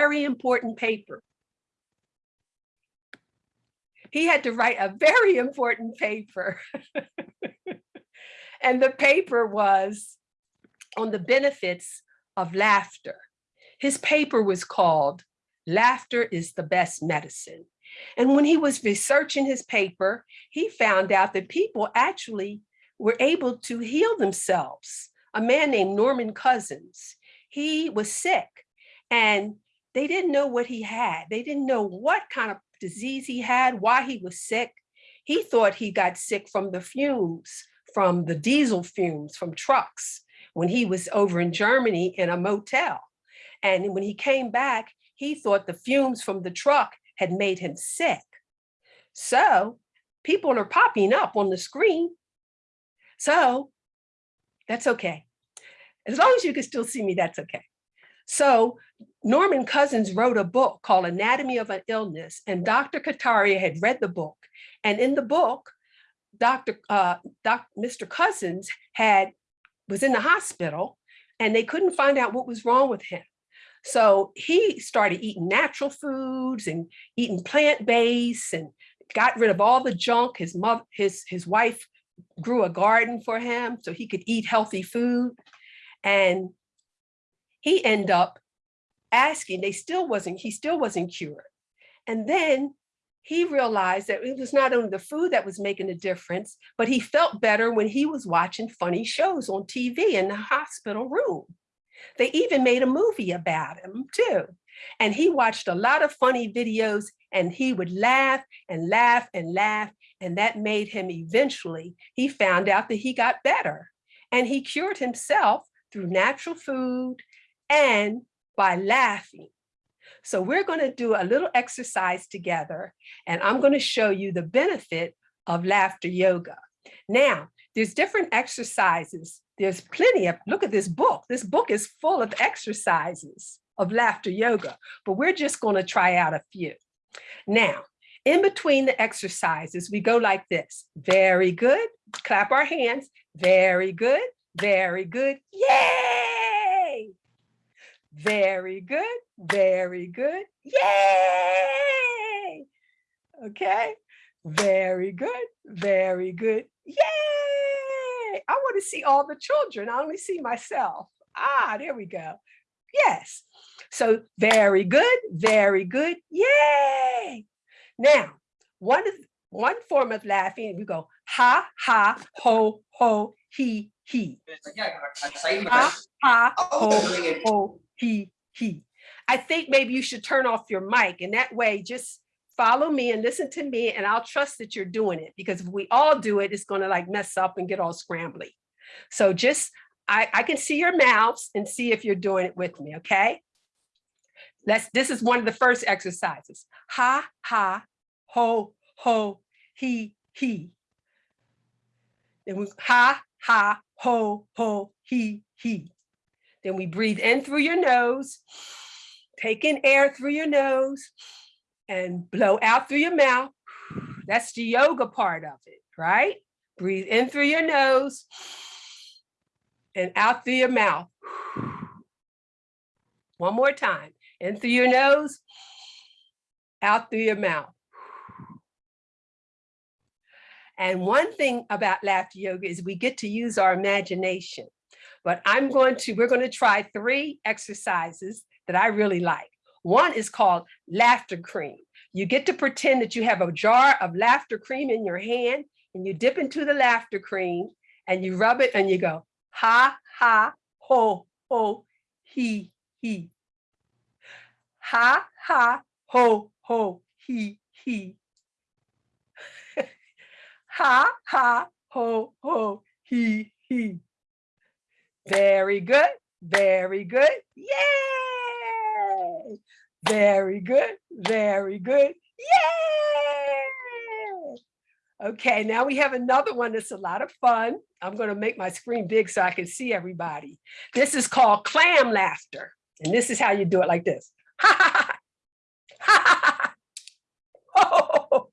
very important paper. He had to write a very important paper. and the paper was on the benefits of laughter. His paper was called Laughter is the Best Medicine. And when he was researching his paper, he found out that people actually were able to heal themselves. A man named Norman Cousins, he was sick and they didn't know what he had. They didn't know what kind of disease he had, why he was sick. He thought he got sick from the fumes, from the diesel fumes from trucks when he was over in Germany in a motel. And when he came back, he thought the fumes from the truck had made him sick. So people are popping up on the screen. So that's okay. As long as you can still see me, that's okay. So Norman Cousins wrote a book called Anatomy of an Illness, and Dr. Kataria had read the book. And in the book, Dr. Uh, Dr. Mr. Cousins had was in the hospital and they couldn't find out what was wrong with him. So he started eating natural foods and eating plant-based and got rid of all the junk. His mother, his, his wife grew a garden for him so he could eat healthy food. And he ended up asking, they still wasn't, he still wasn't cured. And then he realized that it was not only the food that was making a difference, but he felt better when he was watching funny shows on TV in the hospital room. They even made a movie about him too. And he watched a lot of funny videos and he would laugh and laugh and laugh. And that made him eventually, he found out that he got better and he cured himself through natural food and by laughing. So we're going to do a little exercise together and I'm going to show you the benefit of laughter yoga. Now, there's different exercises. There's plenty of, look at this book. This book is full of exercises of laughter yoga, but we're just going to try out a few. Now, in between the exercises, we go like this. Very good. Clap our hands. Very good. Very good. Yay! Very good. Very good. Yay! Okay. Very good. Very good. Yay! I want to see all the children. I only see myself. Ah, there we go. Yes. So very good. Very good. Yay! Now, one one form of laughing, we go ha, ha, ho, ho, he, he. Ha, ha, ho, ho, he, he. I think maybe you should turn off your mic and that way just follow me and listen to me and I'll trust that you're doing it because if we all do it, it's gonna like mess up and get all scrambly. So just, I, I can see your mouths and see if you're doing it with me, okay? Let's, this is one of the first exercises. Ha, ha, ho, ho, he, he. Then we ha, ha, ho, ho, he, he. Then we breathe in through your nose, take in air through your nose and blow out through your mouth. That's the yoga part of it, right? Breathe in through your nose and out through your mouth. One more time, in through your nose, out through your mouth. And one thing about laughter yoga is we get to use our imagination. But I'm going to, we're going to try three exercises that I really like. One is called laughter cream. You get to pretend that you have a jar of laughter cream in your hand and you dip into the laughter cream and you rub it and you go, ha, ha, ho, ho, he, he. Ha, ha, ho, ho, he, he. ha, ha, ho, ho, he, he. Very good. Very good. Yay! Very good. Very good. Yay! Okay, now we have another one that's a lot of fun. I'm going to make my screen big so I can see everybody. This is called clam laughter. And this is how you do it like this. Ha ha ha. Ha ha ha. Oh.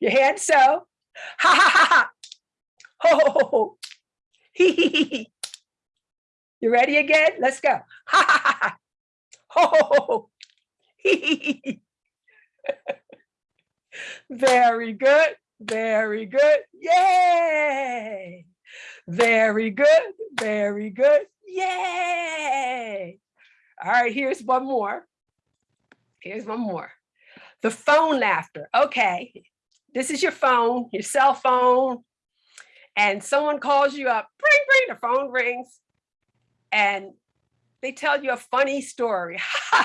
Your hand so. Ha ha ha ha. Ho. Hee hee hee. You ready again? Let's go. Ha ha ha ha. Ho. Very good. Very good. Yay. Very good. Very good. Yay. All right, here's one more. Here's one more. The phone laughter. Okay, this is your phone, your cell phone, and someone calls you up, ring, ring, the phone rings, and they tell you a funny story.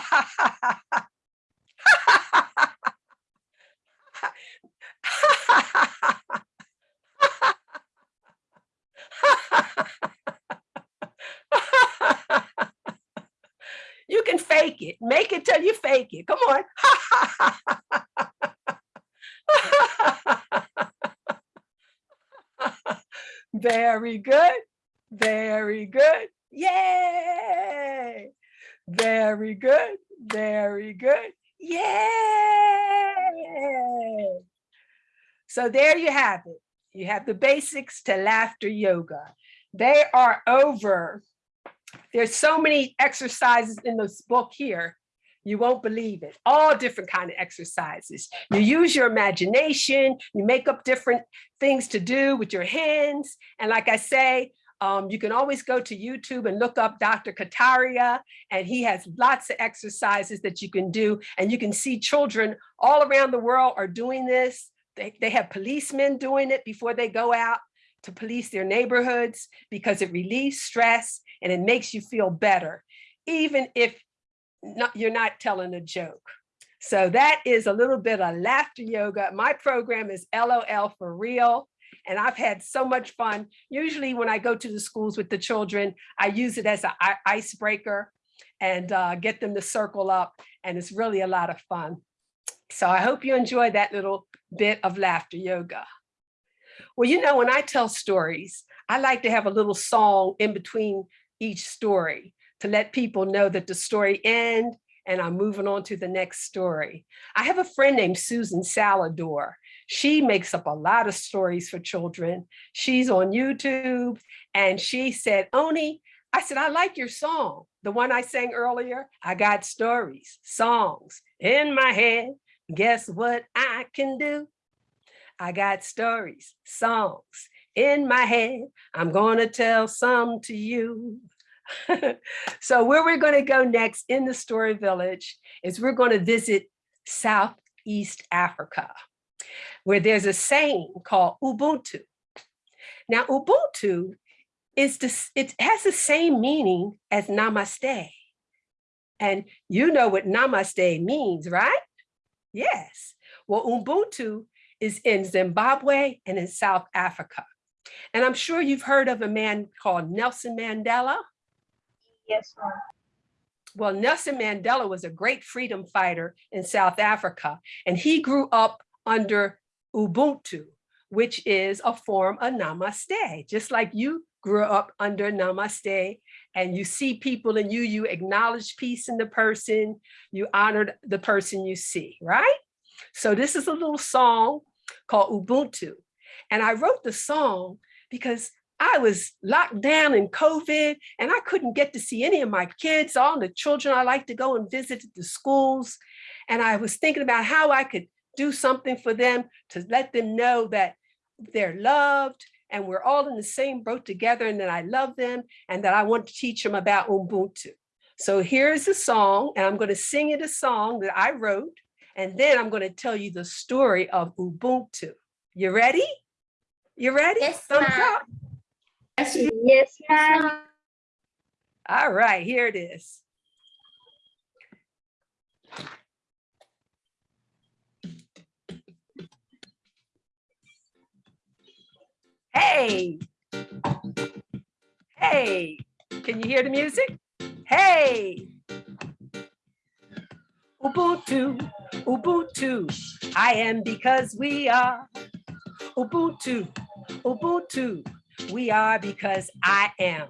you can fake it. Make it till you fake it. Come on. Very good. Very good. Yay. Very good. Very good. Yay. So there you have it. You have the basics to laughter yoga. They are over. There's so many exercises in this book here. You won't believe it. All different kind of exercises. You use your imagination, you make up different things to do with your hands. And like I say, um, you can always go to YouTube and look up Dr. Kataria, and he has lots of exercises that you can do. And you can see children all around the world are doing this. They, they have policemen doing it before they go out to police their neighborhoods because it relieves stress and it makes you feel better, even if not, you're not telling a joke. So that is a little bit of laughter yoga. My program is LOL for real. And I've had so much fun. Usually when I go to the schools with the children, I use it as an icebreaker and uh, get them to circle up. And it's really a lot of fun. So I hope you enjoy that little bit of laughter yoga. Well, you know, when I tell stories, I like to have a little song in between each story to let people know that the story end and I'm moving on to the next story. I have a friend named Susan Salador. She makes up a lot of stories for children. She's on YouTube and she said, Oni, I said, I like your song. The one I sang earlier, I got stories, songs in my head. Guess what I can do? I got stories, songs in my head. I'm gonna tell some to you. so where we're going to go next in the story village is we're going to visit Southeast Africa, where there's a saying called Ubuntu. Now, Ubuntu is this, it has the same meaning as namaste. And you know what namaste means, right? Yes. Well, Ubuntu is in Zimbabwe and in South Africa. And I'm sure you've heard of a man called Nelson Mandela. Yes, ma'am. Well, Nelson Mandela was a great freedom fighter in South Africa, and he grew up under Ubuntu, which is a form of Namaste, just like you grew up under Namaste and you see people in you, you acknowledge peace in the person, you honor the person you see, right? So this is a little song called Ubuntu. And I wrote the song because I was locked down in COVID and I couldn't get to see any of my kids, all the children I like to go and visit at the schools. And I was thinking about how I could do something for them to let them know that they're loved and we're all in the same boat together and that I love them and that I want to teach them about Ubuntu. So here's the song and I'm going to sing it a song that I wrote and then I'm going to tell you the story of Ubuntu. You ready? You ready? Yes, Thumbs up. Yes, yes ma'am. All right, here it is. Hey. Hey, can you hear the music? Hey. Ubuntu, Ubuntu, I am because we are. Ubuntu, Ubuntu, we are because I am.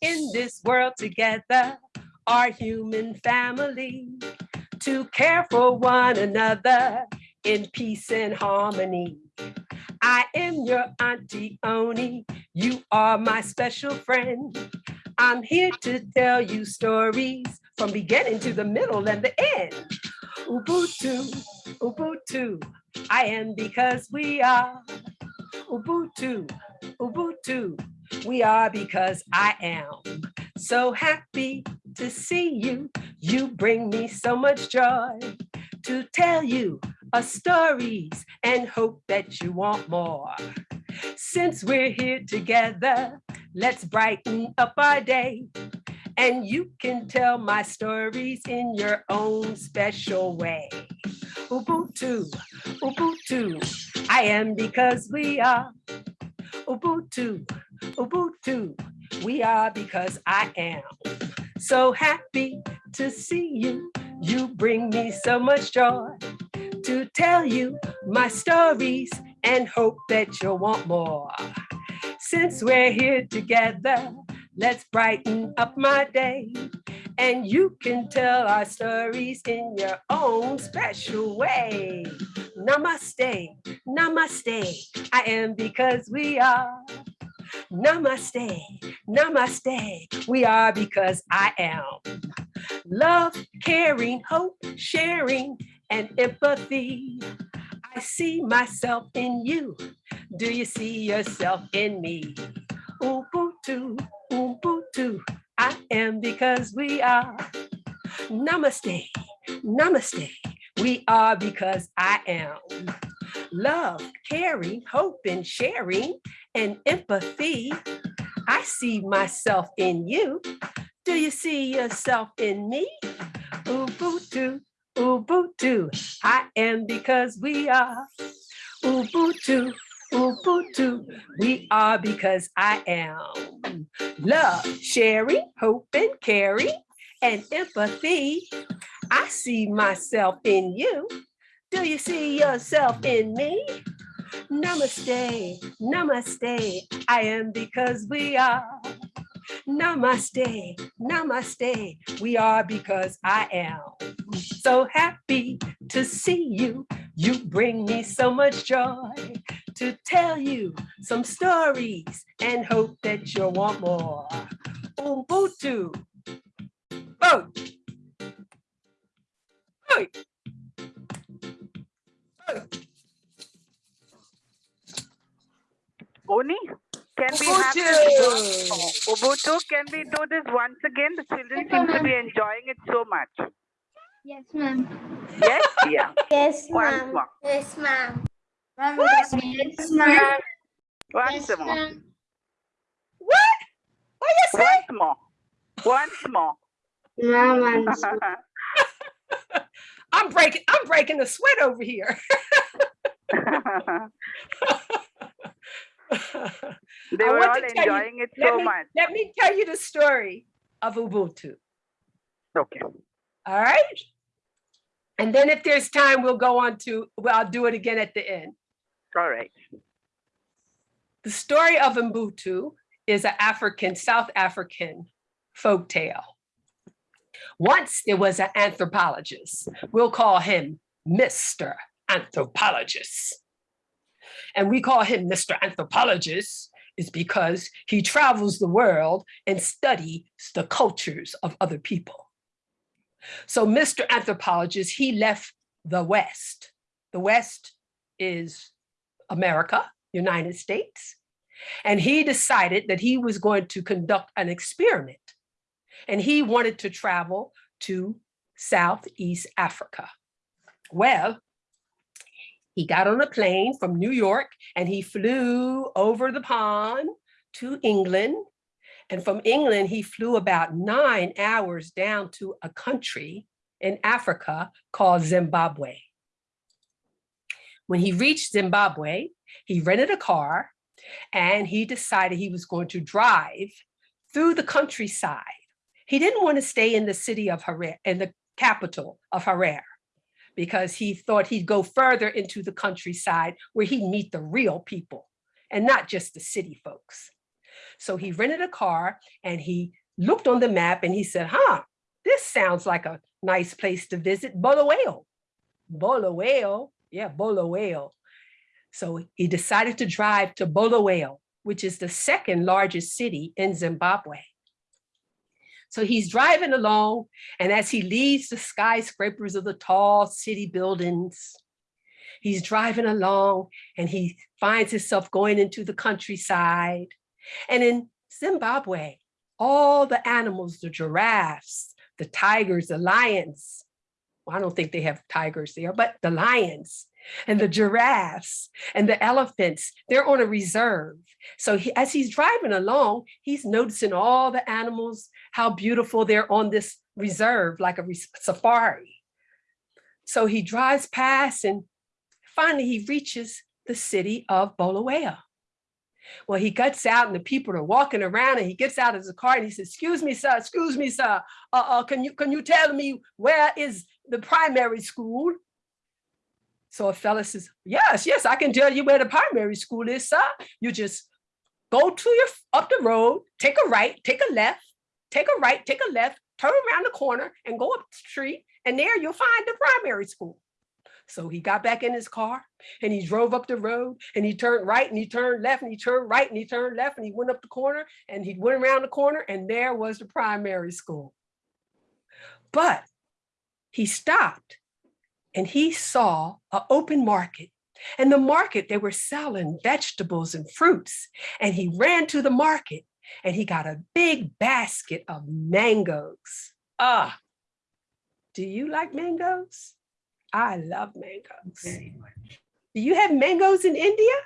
In this world together, our human family, to care for one another in peace and harmony. I am your Auntie Oni, you are my special friend. I'm here to tell you stories from beginning to the middle and the end. Ubuntu, Ubuntu, I am because we are. Ubuntu, Ubuntu, we are because I am. So happy to see you. You bring me so much joy to tell you a stories and hope that you want more. Since we're here together, let's brighten up our day. And you can tell my stories in your own special way. Ubuntu, Ubuntu, I am because we are. Ubuntu, Ubuntu, we are because I am. So happy to see you. You bring me so much joy to tell you my stories and hope that you'll want more. Since we're here together, let's brighten up my day. And you can tell our stories in your own special way. Namaste, namaste, I am because we are. Namaste, namaste, we are because I am. Love, caring, hope, sharing, and empathy. I see myself in you. Do you see yourself in me? Ubuntu, Ubuntu, I am because we are. Namaste, namaste, we are because I am. Love, caring, hope, and sharing, and empathy. I see myself in you. Do you see yourself in me? Ubuntu, Ubuntu, I am because we are. Ubuntu, Ubuntu, we are because I am. Love, sharing, hope, and caring, and empathy. I see myself in you. Do you see yourself in me? Namaste, namaste, I am because we are. Namaste, namaste, we are because I am. So happy to see you. You bring me so much joy to tell you some stories and hope that you'll want more. Ubuntu. Oh. Oh. Oni, can we have this Ubuntu. Ubuntu, can we do this once again? The children seem to be enjoying it so much. Yes, ma'am. Yes, yeah. Yes, Once more. Yes, ma'am. What? Yes, ma'am. Once more. What? What you say? Once more. Once more. Ma'am, I'm breaking, I'm breaking a sweat over here. they I were want all to tell you- enjoying it let so me- much. Let me tell you the story of Ubuntu, Okay. all right? And then if there's time, we'll go on to, well, I'll do it again at the end. All right. The story of Ubuntu is an African, South African folk tale. Once there was an anthropologist. We'll call him Mr. Anthropologist. And we call him Mr. Anthropologist is because he travels the world and studies the cultures of other people. So Mr. Anthropologist, he left the West. The West is America, United States. And he decided that he was going to conduct an experiment. And he wanted to travel to Southeast Africa. Well, he got on a plane from New York and he flew over the pond to England. And from England, he flew about nine hours down to a country in Africa called Zimbabwe. When he reached Zimbabwe, he rented a car and he decided he was going to drive through the countryside. He didn't want to stay in the city of Harare, in the capital of Harare, because he thought he'd go further into the countryside where he'd meet the real people and not just the city folks. So he rented a car and he looked on the map and he said, huh, this sounds like a nice place to visit Bulawayo. Bulawayo, yeah, Bulawayo. So he decided to drive to Bulawayo, which is the second largest city in Zimbabwe. So he's driving along, and as he leaves the skyscrapers of the tall city buildings, he's driving along and he finds himself going into the countryside. And in Zimbabwe, all the animals, the giraffes, the tigers, the lions, I don't think they have tigers there, but the lions and the giraffes and the elephants, they're on a reserve. So he, as he's driving along, he's noticing all the animals, how beautiful they're on this reserve, like a res- safari. So he drives past and finally he reaches the city of Bulawayo. Well, he gets out and the people are walking around and he gets out of his car and he says, excuse me, sir, excuse me, sir. Uh, uh, can, you, can you tell me where is the primary school? So a fella says, yes, yes, I can tell you where the primary school is, sir. You just go to your, up the road, take a right, take a left, take a right, take a left, turn around the corner and go up the street and there you'll find the primary school. So he got back in his car and he drove up the road and he turned right and he turned left and he turned right and he turned left and he went up the corner and he went around the corner and there was the primary school. But he stopped and he saw an open market. And the market, they were selling vegetables and fruits. And he ran to the market and he got a big basket of mangoes. Ah, do you like mangoes? I love mangoes. Do you have mangoes in India?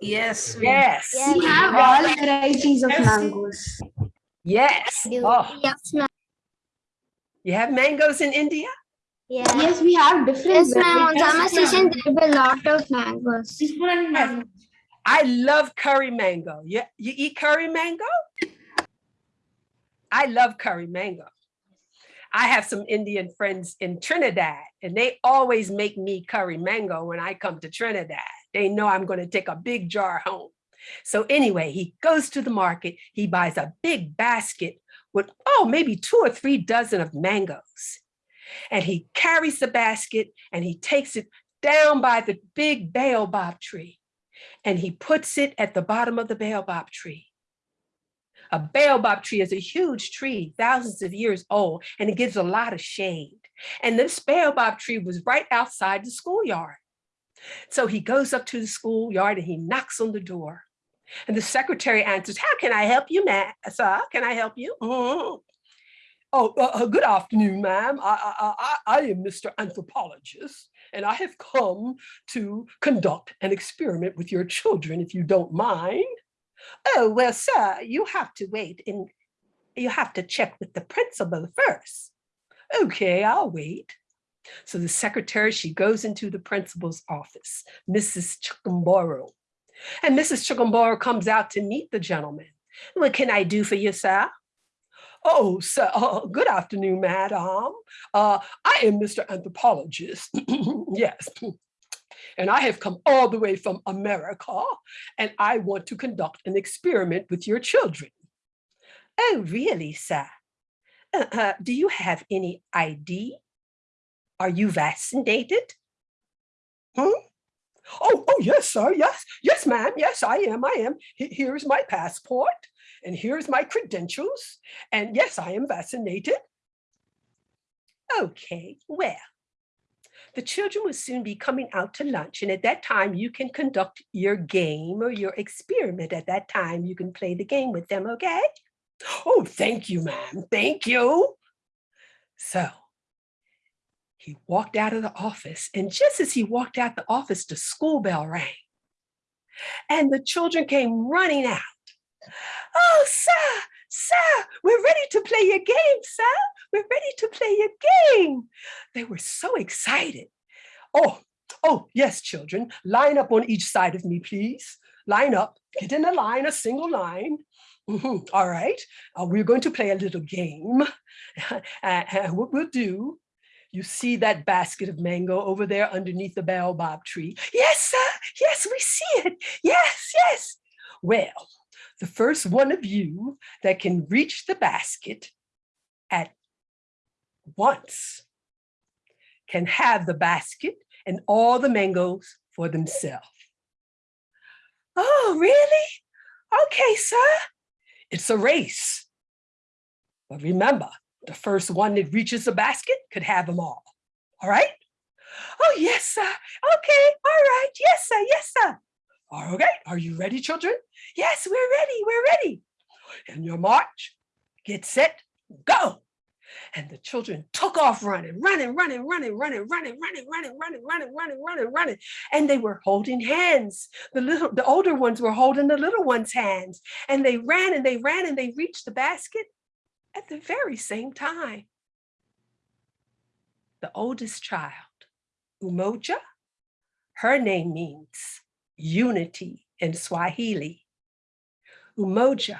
Yes. Yes. Yes. We have all varieties of mangoes. Yes. Oh, Yes, ma'am. You have mangoes in India? Yes. Yes, we have different. Yes, ma'am. On varieties. summer season, there will be a lot of mangoes. Yes. I love curry mango. You, you eat curry mango? I love curry mango. I have some Indian friends in Trinidad and they always make me curry mango when I come to Trinidad. They know I'm going to take a big jar home. So anyway, he goes to the market, he buys a big basket with, oh, maybe two or three dozen of mangoes. And he carries the basket and he takes it down by the big baobab tree and he puts it at the bottom of the baobab tree. A baobab tree is a huge tree, thousands of years old, and it gives a lot of shade. And this baobab tree was right outside the schoolyard. So he goes up to the schoolyard and he knocks on the door. And the secretary answers, how can I help you, ma'am? Sir, can I help you? "Mhm." Oh, uh, uh, good afternoon, ma'am. I, I, I, I am Mr. Anthropologist, and I have come to conduct an experiment with your children, if you don't mind. Oh, well, sir, you have to wait and you have to check with the principal first. Okay, I'll wait. So the secretary, she goes into the principal's office, Mrs. Chukumboro. And Mrs. Chukumboro comes out to meet the gentleman. What can I do for you, sir? Oh, sir, uh, good afternoon, madam. Uh, I am Mr. Anthropologist. yes. And I have come all the way from America and I want to conduct an experiment with your children. Oh, really, sir? Uh, uh, do you have any ID? Are you vaccinated? Hmm? Oh, oh, yes, sir. Yes, yes, ma'am. Yes, I am. I am. Here's my passport and here's my credentials. And yes, I am vaccinated. Okay, well, the children will soon be coming out to lunch. And at that time, you can conduct your game or your experiment. At that time, you can play the game with them, okay? Oh, thank you, ma'am. Thank you. So he walked out of the office. And just as he walked out the office, the school bell rang. And the children came running out. Oh, sir, sir, we're ready to play your game, sir. We're ready to play your game. They were so excited. Oh, oh, yes, children, line up on each side of me, please. Line up, get in a line, a single line. Mhm, All right, uh, we're going to play a little game. Uh, and what we'll do, you see that basket of mango over there underneath the baobab tree? Yes, sir, yes, we see it. Yes, yes. Well, the first one of you that can reach the basket at once can have the basket and all the mangoes for themselves. Oh, really? Okay, sir. It's a race. But remember, the first one that reaches the basket could have them all. All right? Oh, yes, sir. Okay, all right. Yes, sir. Yes, sir. Okay, are you ready, children? Yes, we're ready. We're ready. And your march, get set, go. And the children took off running, running, running, running, running, running, running, running, running, running, running, running, running. And they were holding hands. The little, the older ones were holding the little ones' hands. And they ran and they ran and they reached the basket at the very same time. The oldest child, Umoja, her name means unity in Swahili. Umoja,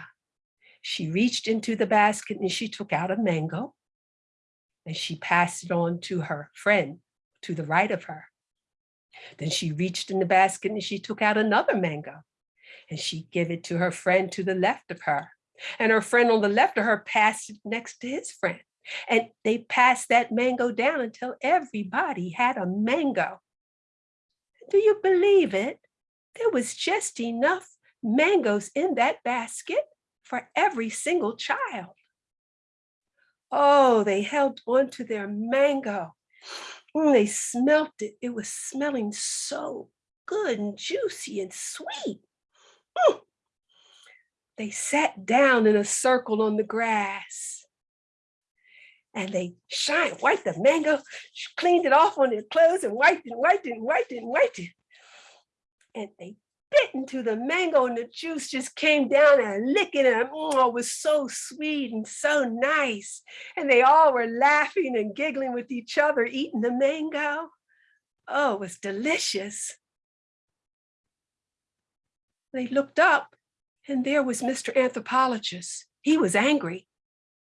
she reached into the basket and she took out a mango and she passed it on to her friend to the right of her. Then she reached in the basket and she took out another mango and she gave it to her friend to the left of her. And her friend on the left of her passed it next to his friend. And they passed that mango down until everybody had a mango. Do you believe it? There was just enough mangoes in that basket for every single child. Oh, they held on to their mango. Mm, they smelt it. It was smelling so good and juicy and sweet. Mm. They sat down in a circle on the grass and they shined, wiped the mango, cleaned it off on their clothes and wiped it, wiped it, and wiped it, and wiped it. And they bit into the mango and the juice just came down and licking it. Oh, it was so sweet and so nice. And they all were laughing and giggling with each other, eating the mango. Oh, it was delicious. They looked up and there was Mr. Anthropologist. He was angry.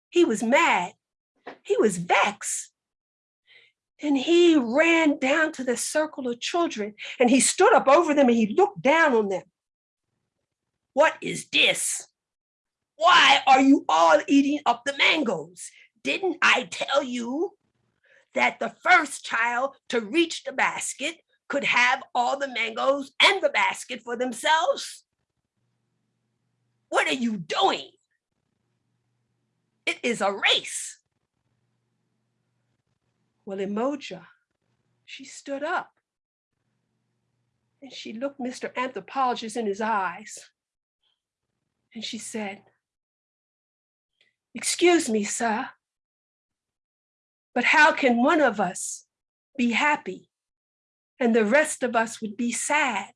He was mad. He was vexed. And he ran down to the circle of children and he stood up over them and he looked down on them. What is this? Why are you all eating up the mangoes? Didn't I tell you that the first child to reach the basket could have all the mangoes and the basket for themselves? What are you doing? It is a race. Well, Umoja, she stood up and she looked Mr. Anthropologist in his eyes and she said, excuse me, sir, but how can one of us be happy and the rest of us would be sad?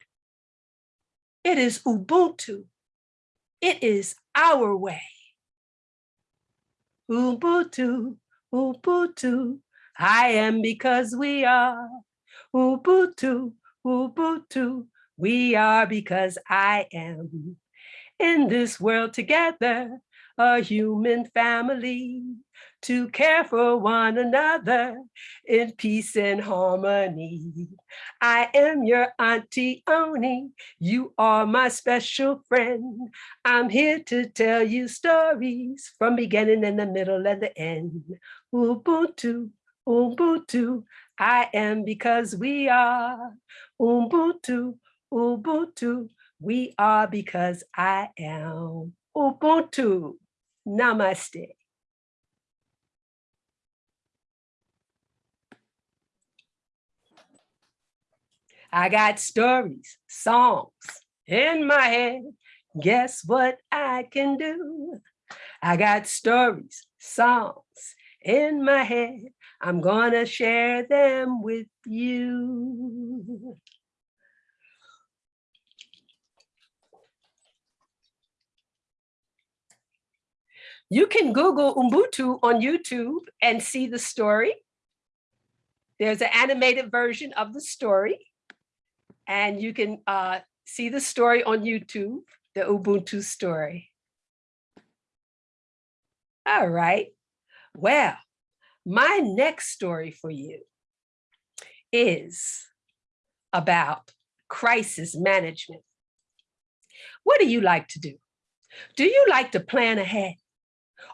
It is Ubuntu. It is our way. Ubuntu, Ubuntu, I am because we are. Ubuntu, Ubuntu, we are because I am. In this world together, a human family, to care for one another in peace and harmony. I am your Auntie Oni, you are my special friend. I'm here to tell you stories from beginning and the middle and the end. Ubuntu, Ubuntu, I am because we are. Ubuntu, Ubuntu, we are because I am. Ubuntu, namaste. I got stories, songs in my head. Guess what I can do? I got stories, songs in my head. I'm gonna share them with you. You can Google Ubuntu on YouTube and see the story. There's an animated version of the story. And you can uh, see the story on YouTube, the Ubuntu story. All right. Well, my next story for you is about crisis management. What do you like to do? Do you like to plan ahead?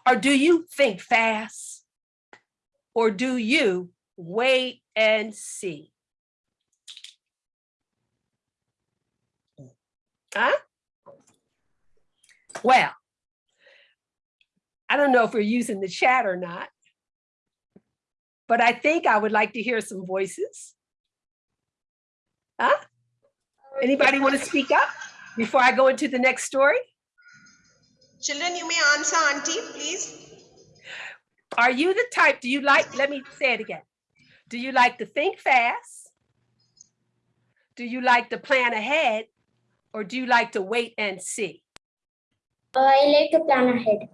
Or do you think fast? Or do you wait and see? Huh? Well, I don't know if we're using the chat or not. But I think I would like to hear some voices. Huh? Anybody want to speak up before I go into the next story? Children, you may answer, Auntie, please. Are you the type, do you like, let me say it again. Do you like to think fast? Do you like to plan ahead? Or do you like to wait and see? I like to plan ahead.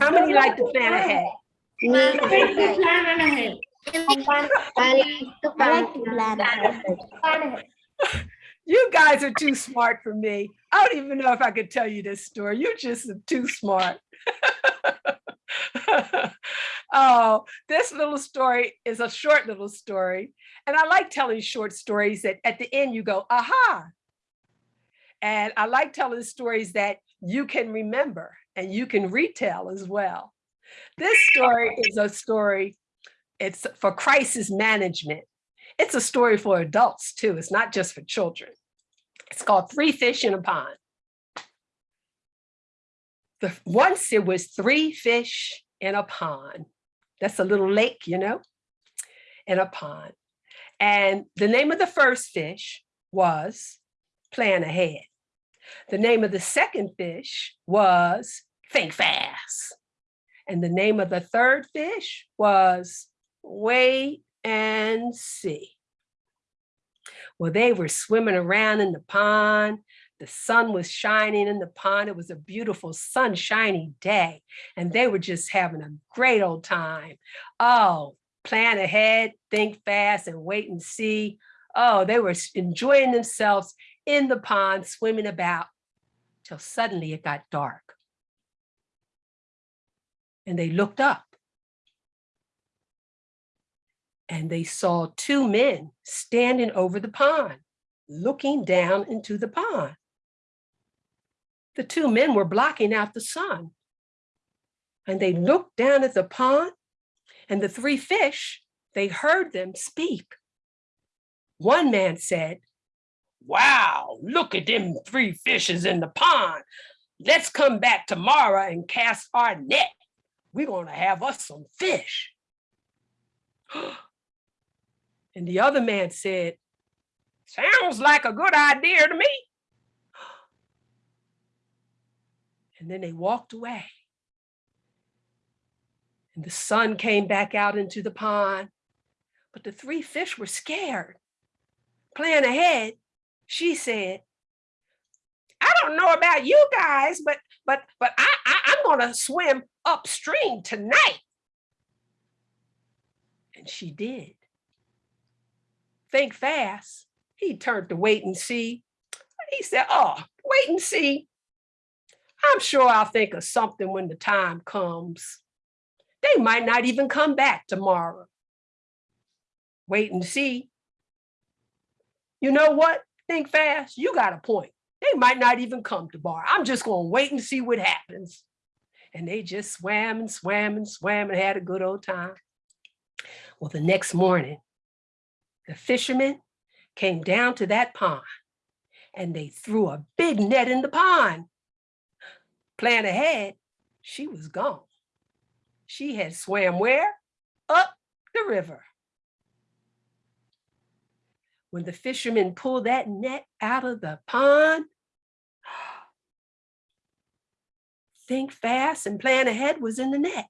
How many like to plan ahead? Me. I like to plan ahead. You guys are too smart for me. I don't even know if I could tell you this story. You're just too smart. oh, this little story is a short little story. And I like telling short stories that at the end you go, aha. And I like telling stories that you can remember and you can retell as well. This story is a story, it's for crisis management. It's a story for adults too. It's not just for children. It's called Three Fish in a Pond. The, once there was three fish in a pond. That's a little lake, you know, in a pond. And the name of the first fish was Plan Ahead. The name of the second fish was Think Fast. And the name of the third fish was Wait and See. Well, they were swimming around in the pond. The sun was shining in the pond. It was a beautiful sunshiny day. And they were just having a great old time. Oh, plan ahead, think fast, and wait and see. Oh, they were enjoying themselves in the pond, swimming about, till suddenly it got dark. And they looked up. And they saw two men standing over the pond, looking down into the pond. The two men were blocking out the sun. And they looked down at the pond and the three fish, they heard them speak. One man said, wow, look at them three fishes in the pond. Let's come back tomorrow and cast our net. We're gonna have us some fish. And the other man said, sounds like a good idea to me. And then they walked away. And the sun came back out into the pond, but the three fish were scared. Plan ahead, she said, I don't know about you guys, but but but I, I I'm gonna swim upstream tonight. And she did. Think fast. He turned to wait and see. He said, oh, wait and see. I'm sure I'll think of something when the time comes. They might not even come back tomorrow. Wait and see. You know what? Think fast. You got a point. They might not even come to bar. I'm just going to wait and see what happens. And they just swam and swam and swam and had a good old time. Well, the next morning, the fishermen came down to that pond and they threw a big net in the pond. Plan ahead, she was gone. She had swam where? Up the river. When the fishermen pulled that net out of the pond, think fast and plan ahead was in the net.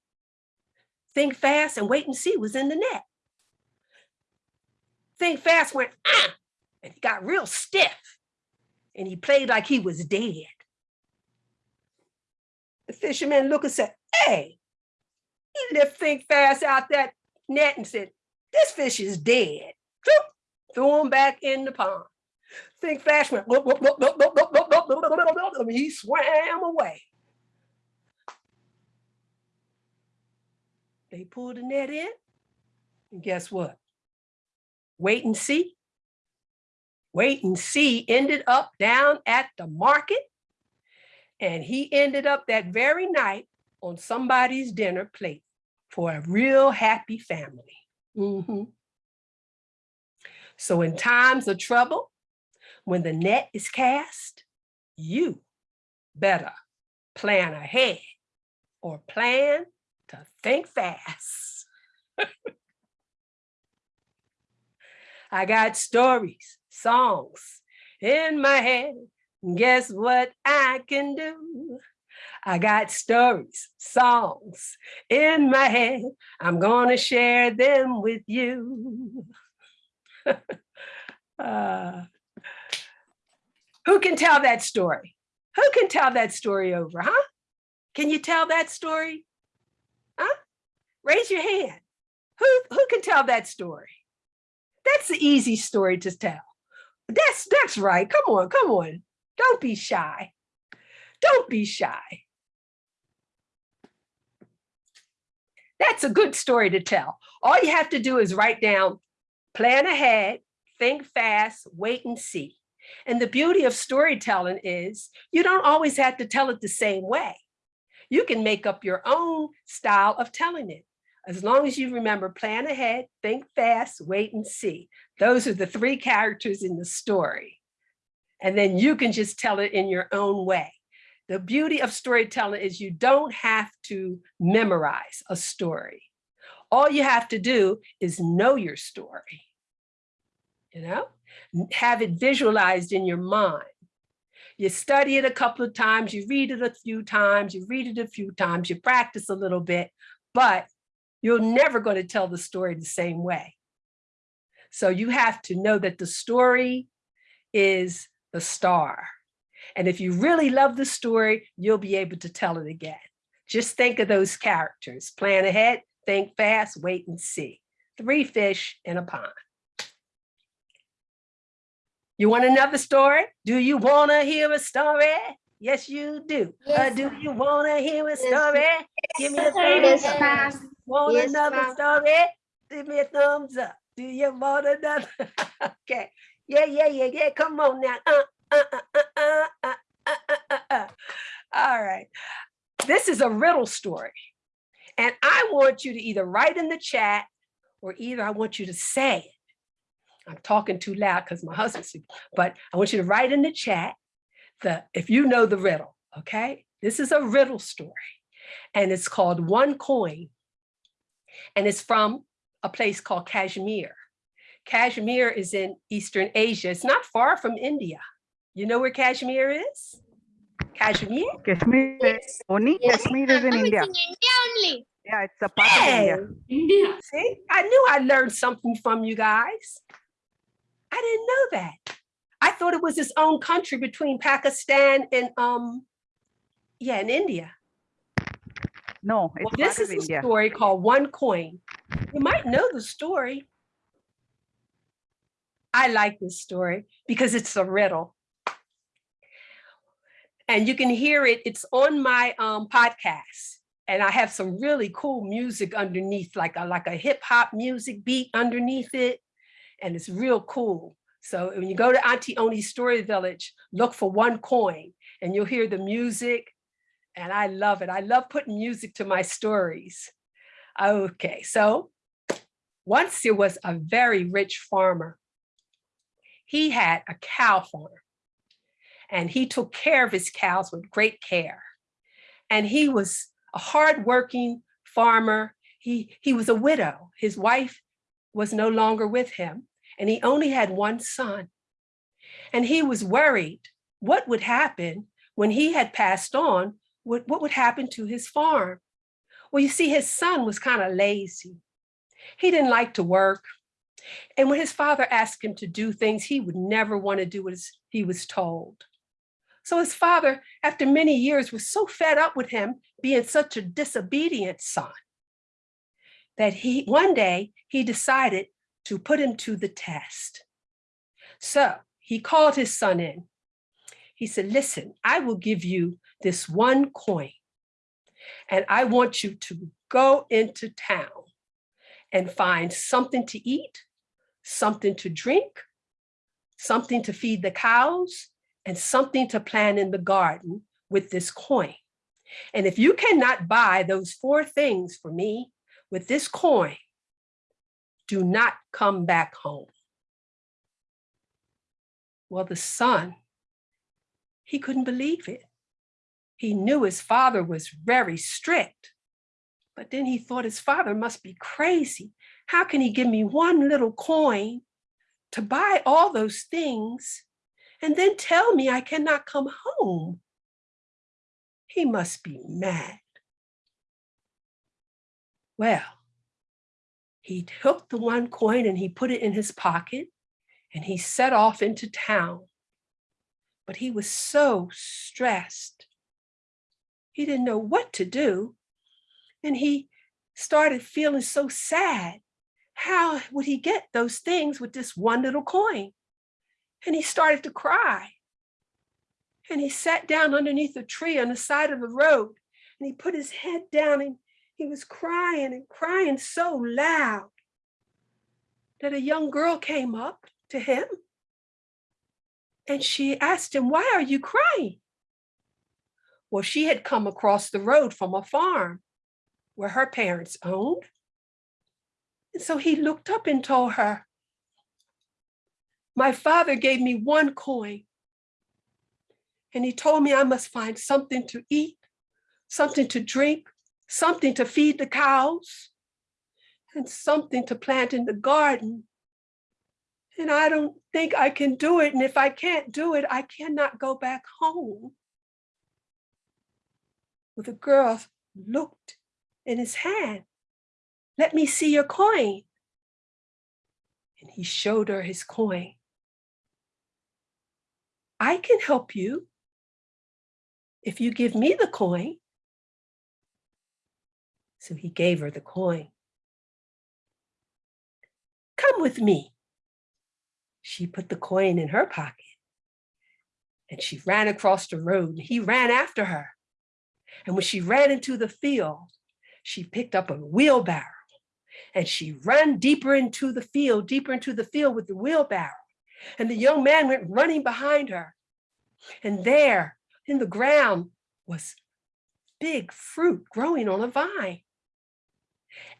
Think fast and wait and see was in the net. Think fast went, ah, and he got real stiff and he played like he was dead. The fisherman looked and said, hey, he lift Think Fast out that net and said, this fish is dead. Threw him back in the pond. Think Fast went, he swam away. They pulled the net in, and guess what? Wait and see. Wait and see ended up down at the market and he ended up that very night on somebody's dinner plate for a real happy family. Mm -hmm. So in times of trouble, when the net is cast, you better plan ahead or plan to think fast. I got stories, songs in my head. Guess what I can do? I got stories, songs in my head. I'm gonna share them with you. Uh, who can tell that story? Who can tell that story over, huh? Can you tell that story? Huh? Raise your hand. Who, who can tell that story? That's the easy story to tell. That's, that's right. Come on, come on. Don't be shy. Don't be shy. That's a good story to tell. All you have to do is write down, plan ahead, think fast, wait and see. And the beauty of storytelling is you don't always have to tell it the same way. You can make up your own style of telling it. As long as you remember, plan ahead, think fast, wait and see. Those are the three characters in the story. And then you can just tell it in your own way. The beauty of storytelling is you don't have to memorize a story. All you have to do is know your story you know, have it visualized in your mind. You study it a couple of times, you read it a few times, you read it a few times, you practice a little bit, but you're never going to tell the story the same way. So you have to know that the story is the star. And if you really love the story, you'll be able to tell it again. Just think of those characters, plan ahead, think fast, wait and see. Three fish in a pond. You want another story? Do you want to hear a story? Yes, you do. Uh, do you want to hear a Yes, story? Give me a Yes, thumbs ma'am. up. Yes, Want Yes, another story? Give me a thumbs up. Do you want another? okay. Yeah, yeah, yeah, yeah. Come on now. Uh, uh, uh, uh, uh, uh, uh, uh, uh, uh. All right. This is a riddle story. And I want you to either write in the chat or either I want you to say it. I'm talking too loud because my husband's, sleeping, but I want you to write in the chat the if you know the riddle, okay? This is a riddle story and it's called One Coin. And it's from a place called Kashmir. Kashmir is in Eastern Asia. It's not far from India. You know where Kashmir is? Kashmir? Kashmir, is- only Yes. Kashmir is in India. India only. Yeah, it's a part of India. India. see, I knew I learned something from you guys. I didn't know that. I thought it was its own country between Pakistan and um, yeah, and India. No, it's Well, this of is a India. story called One Coin. You might know the story. I like this story because it's a riddle. And you can hear it, it's on my um, podcast. And I have some really cool music underneath, like a, like a hip hop music beat underneath it. And it's real cool. So when you go to Auntie Oni's Story Village, look for One Coin and you'll hear the music and I love it. I love putting music to my stories. Okay, so once there was a very rich farmer. He had a cow farm and he took care of his cows with great care. And he was a hardworking farmer. He, he was a widow. His wife was no longer with him and he only had one son. And he was worried what would happen when he had passed on what, what would happen to his farm? Well, you see, his son was kind of lazy. He didn't like to work. And when his father asked him to do things, he would never want to do what he was told. So his father, after many years, was so fed up with him being such a disobedient son that he one day he decided to put him to the test. So he called his son in. He said, listen, I will give you this one coin. And I want you to go into town and find something to eat, something to drink, something to feed the cows, and something to plant in the garden with this coin. And if you cannot buy those four things for me with this coin, do not come back home. Well, the son, he couldn't believe it. He knew his father was very strict, but then he thought his father must be crazy. How can he give me one little coin to buy all those things and then tell me I cannot come home? He must be mad. Well, he took the one coin and he put it in his pocket and he set off into town. But he was so stressed. He didn't know what to do. And he started feeling so sad. How would he get those things with this one little coin? And he started to cry. And he sat down underneath a tree on the side of the road and he put his head down and he was crying and crying so loud that a young girl came up to him and she asked him, why are you crying? Well, she had come across the road from a farm where her parents owned. And so he looked up and told her, my father gave me one coin and he told me I must find something to eat, something to drink, something to feed the cows, and something to plant in the garden. And I don't think I can do it. And if I can't do it, I cannot go back home. Well, the girl looked in his hand. Let me see your coin. And he showed her his coin. I can help you if you give me the coin. So he gave her the coin. Come with me. She put the coin in her pocket and she ran across the road and he ran after her. And when she ran into the field, she picked up a wheelbarrow and she ran deeper into the field, deeper into the field with the wheelbarrow. And the young man went running behind her. And there in the ground was big fruit growing on a vine.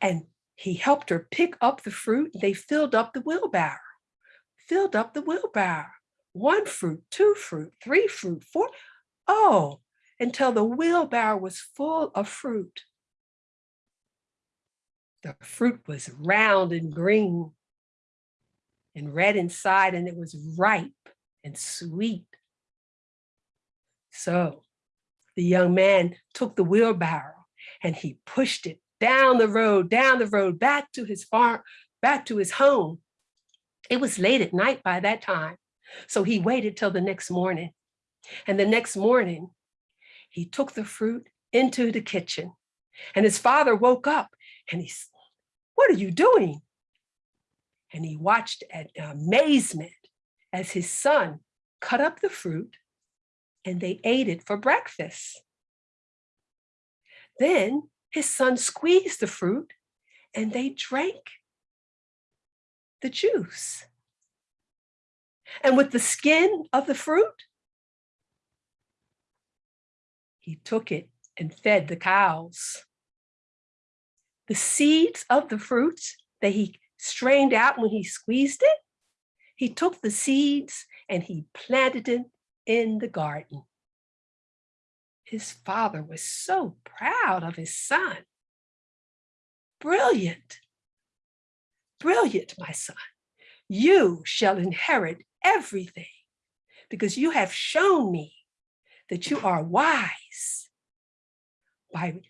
And he helped her pick up the fruit. They filled up the wheelbarrow, filled up the wheelbarrow. One fruit, two fruit, three fruit, four. Oh, until the wheelbarrow was full of fruit. The fruit was round and green and red inside, and it was ripe and sweet. So the young man took the wheelbarrow and he pushed it down the road, down the road, back to his farm, back to his home. It was late at night by that time. So he waited till the next morning. And the next morning, he took the fruit into the kitchen. And his father woke up and he said, what are you doing? And he watched at amazement as his son cut up the fruit and they ate it for breakfast. Then his son squeezed the fruit and they drank the juice. And with the skin of the fruit, he took it and fed the cows. The seeds of the fruits that he strained out when he squeezed it, he took the seeds and he planted it in the garden. His father was so proud of his son. Brilliant, brilliant, my son. You shall inherit everything because you have shown me that you are wise by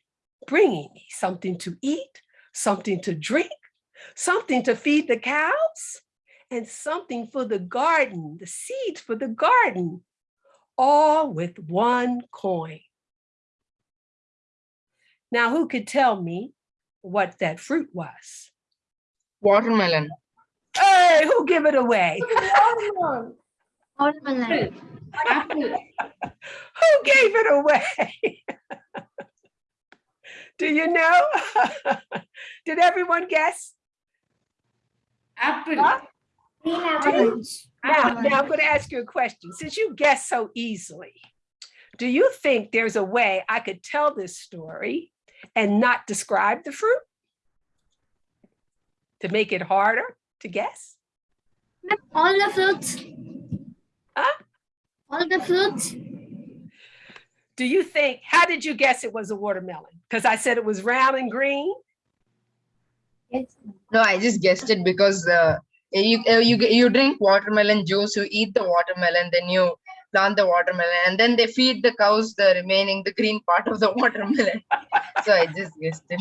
bringing me something to eat, something to drink, something to feed the cows, and something for the garden, the seeds for the garden, all with one coin. Now, who could tell me what that fruit was? Watermelon. Hey, who give it away? Watermelon. Who gave it away? Do you know? Did everyone guess? Apple. Huh? Now, now I'm going to ask you a question. Since you guessed so easily, do you think there's a way I could tell this story and not describe the fruit? To make it harder to guess? All the fruits. Huh? All the fruits. Do you think, how did you guess it was a watermelon? Because I said it was round and green? Yes. No, I just guessed it because uh, you uh, you you drink watermelon juice, you eat the watermelon, then you plant the watermelon, and then they feed the cows the remaining the green part of the watermelon. so I just guessed it.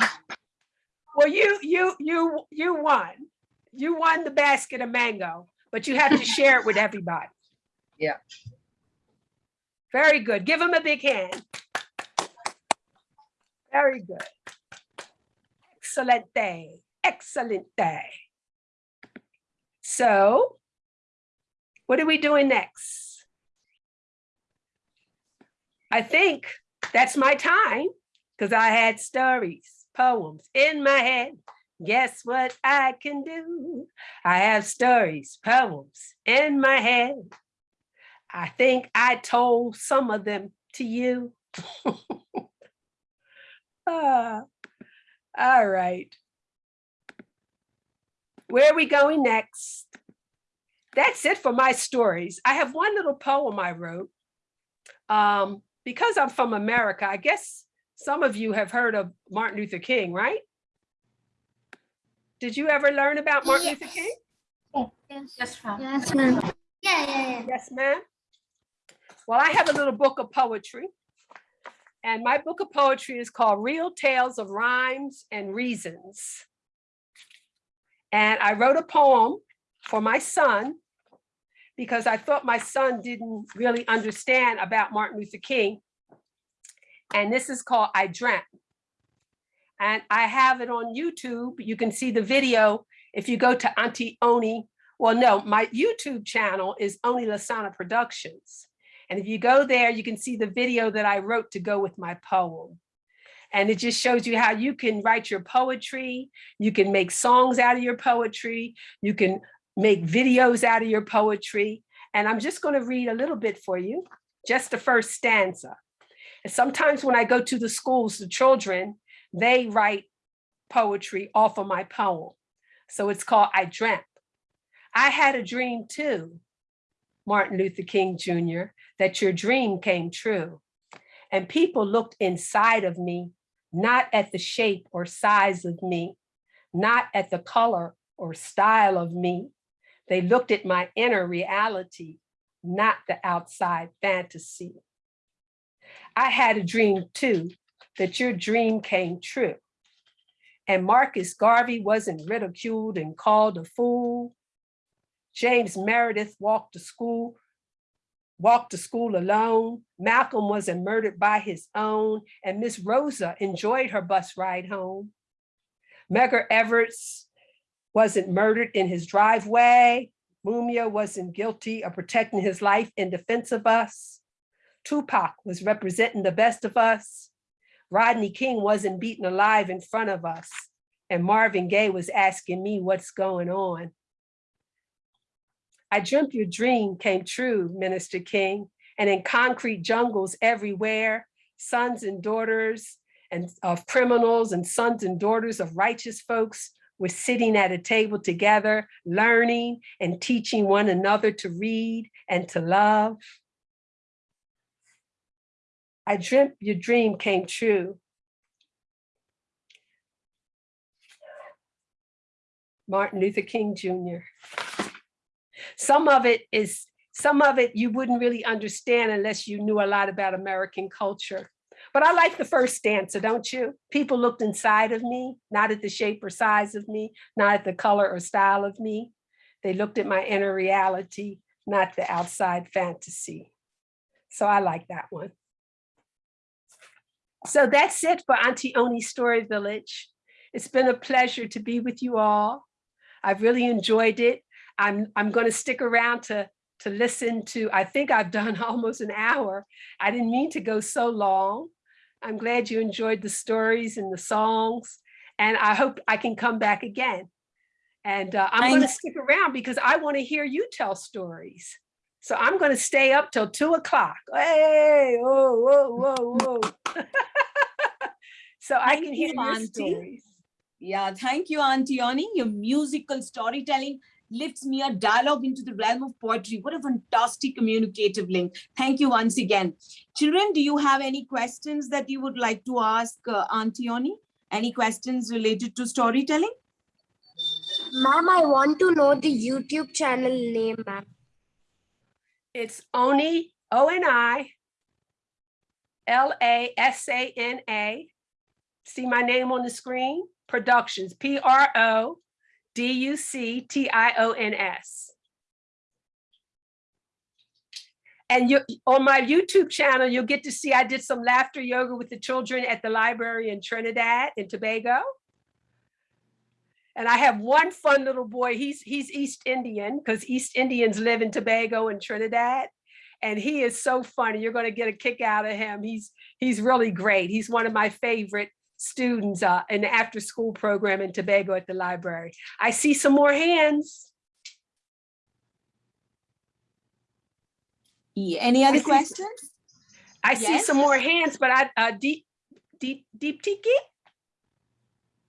Well, you, you, you, you won. You won the basket of mango, but you have to share it with everybody. Yeah. Very good. Give him a big hand. Very good. Excellent day. Excellent day. So what are we doing next? I think that's my time because I had stories, poems in my head. Guess what I can do? I have stories, poems in my head. I think I told some of them to you. Ah, all right. Where are we going next? That's it for my stories. I have one little poem I wrote. Um, because I'm from America, I guess some of you have heard of Martin Luther King, right? Did you ever learn about Martin Luther King? Yes. Yes, ma'am. Yes, ma'am. Yeah, yeah, yeah. Yes, ma'am. Well, I have a little book of poetry. And my book of poetry is called Real Tales of Rhymes and Reasons. And I wrote a poem for my son because I thought my son didn't really understand about Martin Luther King. And this is called I Dreamt. And I have it on YouTube. You can see the video if you go to Auntie Oni. Well, no, my YouTube channel is Oni Lasana Productions. And if you go there, you can see the video that I wrote to go with my poem. And it just shows you how you can write your poetry. You can make songs out of your poetry. You can make videos out of your poetry. And I'm just going to read a little bit for you, just the first stanza. And sometimes when I go to the schools, the children, they write poetry off of my poem. So it's called I Dreamt. I had a dream too, Martin Luther King Jr., that your dream came true. And people looked inside of me, not at the shape or size of me, not at the color or style of me. They looked at my inner reality, not the outside fantasy. I had a dream too, that your dream came true. And Marcus Garvey wasn't ridiculed and called a fool. James Meredith walked to school, walked to school alone. Malcolm wasn't murdered by his own, and Miss Rosa enjoyed her bus ride home. Medgar Evers wasn't murdered in his driveway. Mumia wasn't guilty of protecting his life in defense of us. Tupac was representing the best of us. Rodney King wasn't beaten alive in front of us. And Marvin Gaye was asking me what's going on. I dreamt your dream came true, Minister King, and in concrete jungles everywhere, sons and daughters and of criminals and sons and daughters of righteous folks were sitting at a table together, learning and teaching one another to read and to love. I dreamt your dream came true. Martin Luther King Jr. Some of it is, some of it you wouldn't really understand unless you knew a lot about American culture. But I like the first stanza, don't you? People looked inside of me, not at the shape or size of me, not at the color or style of me. They looked at my inner reality, not the outside fantasy. So I like that one. So that's it for Auntie Oni's Story Village. It's been a pleasure to be with you all. I've really enjoyed it. I'm, I'm going to stick around to, to listen to, I think I've done almost an hour. I didn't mean to go so long. I'm glad you enjoyed the stories and the songs, and I hope I can come back again. And uh, I'm going to stick around because I want to hear you tell stories. So I'm going to stay up till two o'clock. Hey, whoa, whoa, whoa, whoa. so I can hear you, your Auntie. stories. Yeah, thank you, Auntie Oni. Your musical storytelling lifts mere dialogue into the realm of poetry. What a fantastic communicative link. Thank you once again. Children, do you have any questions that you would like to ask uh, Auntie Oni? Any questions related to storytelling? Ma'am, I want to know the YouTube channel name, ma'am. It's Oni, O N I, L A S A N A. See my name on the screen? Productions, P R O D U C T I O N S. And you, on my YouTube channel, you'll get to see I did some laughter yoga with the children at the library in Trinidad and Tobago. And I have one fun little boy. He's he's East Indian because East Indians live in Tobago and Trinidad. And he is so funny. You're going to get a kick out of him. He's he's really great. He's one of my favorite students uh, in the after school program in Tobago at the library. I see some more hands. Yeah, Any other see- questions? I see some more hands, but I uh, deep deep deep tiki.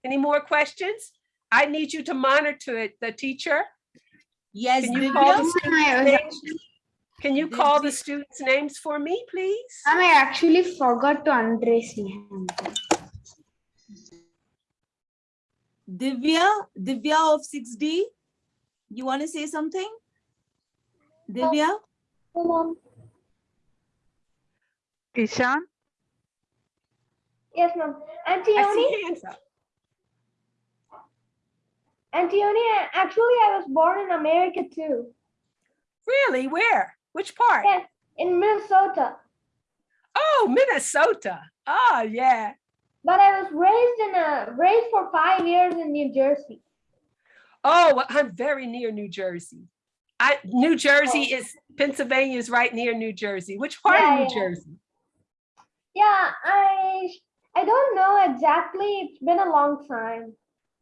Any more questions? I need you to monitor it, the teacher. Yes, Can you Divya? call the students' names? Can you call the students' names for me, please? I actually forgot to undress my hand. Divya, Divya of 6D, you want to say something? Divya? Ishan, Yes, ma'am. I Auntie Oni, see hands. Auntie Oni, actually, I was born in America too. Really? Where? Which part? Yes, in Minnesota. Oh, Minnesota. Oh, yeah. But I was raised in a raised for five years in New Jersey. Oh, well, I'm very near New Jersey. I New Jersey oh. is Pennsylvania is right near New Jersey. Which part Yeah, of New yeah. Jersey? Yeah, I I don't know exactly. It's been a long time.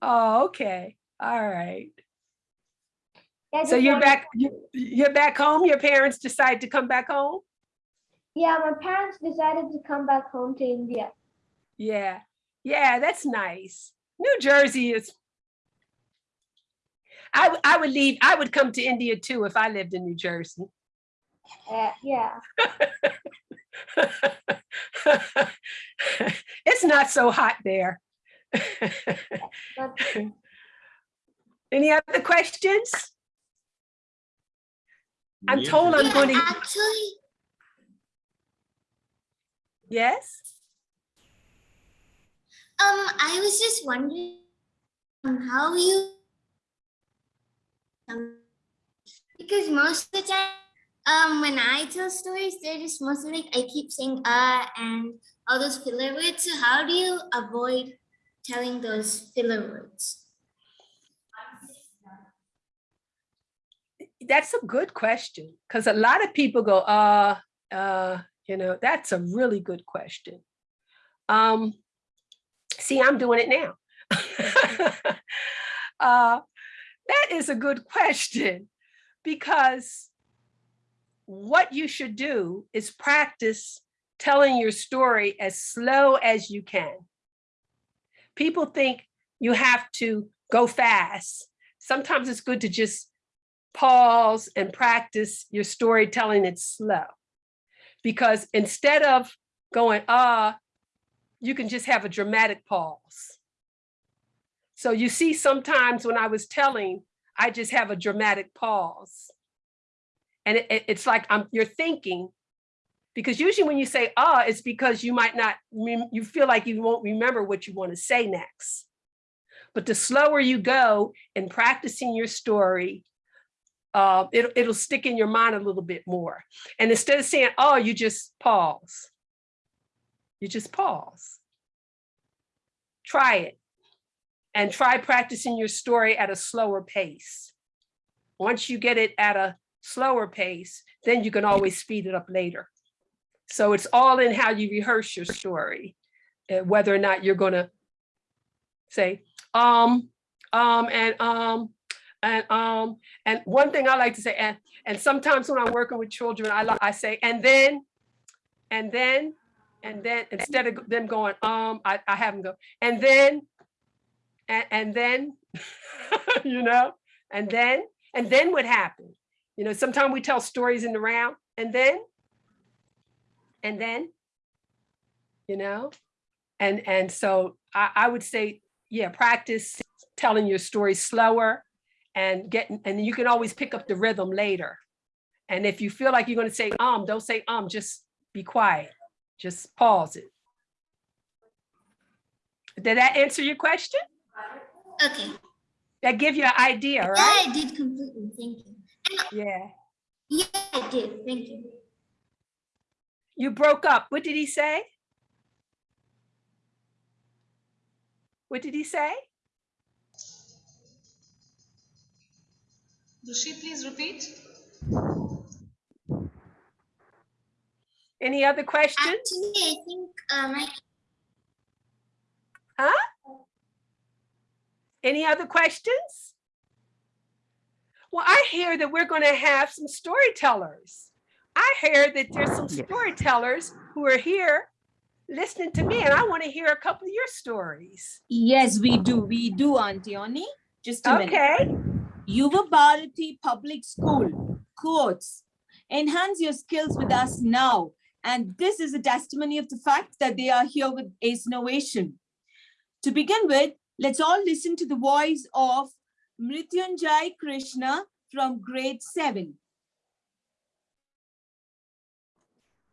Oh, okay. All right. I So you're back. you- You're back home. Your parents decide to come back home. Yeah, my parents decided to come back home to India. Yeah. Yeah, that's nice. New Jersey is. I would I would leave. I would come to India too if I lived in New Jersey. Uh, yeah. it's not so hot there. Any other questions? I'm told I'm going to, Actually, yes? Um, I was just wondering um, how you, um, because most of the time, um, when I tell stories, they're just mostly like I keep saying uh and all those filler words. So how do you avoid telling those filler words? That's a good question because a lot of people go, uh, uh, you know, that's a really good question. Um, see, I'm doing it now. uh, that is a good question because what you should do is practice telling your story as slow as you can. People think you have to go fast. Sometimes it's good to just pause and practice your storytelling it slow. Because instead of going, ah, you can just have a dramatic pause. So you see, sometimes when I was telling, I just have a dramatic pause. And it- it- it's like I'm, you're thinking, because usually when you say ah, it's because you might not, you feel like you won't remember what you want to say next. But the slower you go in practicing your story, uh, it'll, it'll stick in your mind a little bit more. And instead of saying, oh, you just pause. You just pause. Try it. And try practicing your story at a slower pace. Once you get it at a slower pace, then you can always speed it up later. So it's all in how you rehearse your story, uh, whether or not you're gonna say, um, um, and um, and um, and one thing I like to say, and and sometimes when I'm working with children, I I say, and then, and then, and then instead of them going, um, I, I have them go, and then, and, and then, you know, and then, And then what happened? You know, sometimes we tell stories in the round and then, and then, you know, and, and so I, I would say, yeah, practice telling your story slower and getting, and you can always pick up the rhythm later. And if you feel like you're going to say um, don't say um, just be quiet. Just pause it. Did that answer your question? Okay. That give you an idea, Yeah, right? I did completely. Thank you. Yeah. Yeah, I did. Thank you. You broke up. What did he say? What did he say? Does she please repeat. Any other questions? Actually, I think uh, my Any other questions? Well, I hear that we're going to have some storytellers. I hear that there's some storytellers who are here listening to me, and I want to hear a couple of your stories. Yes, we do. We do, Auntie Oni. Just a minute. Okay. Yuva Bharati Public School quotes, enhance your skills with us now. And this is a testimony of the fact that they are here with Ace Innovation. To begin with, let's all listen to the voice of Mrityunjay Krishna from grade seven.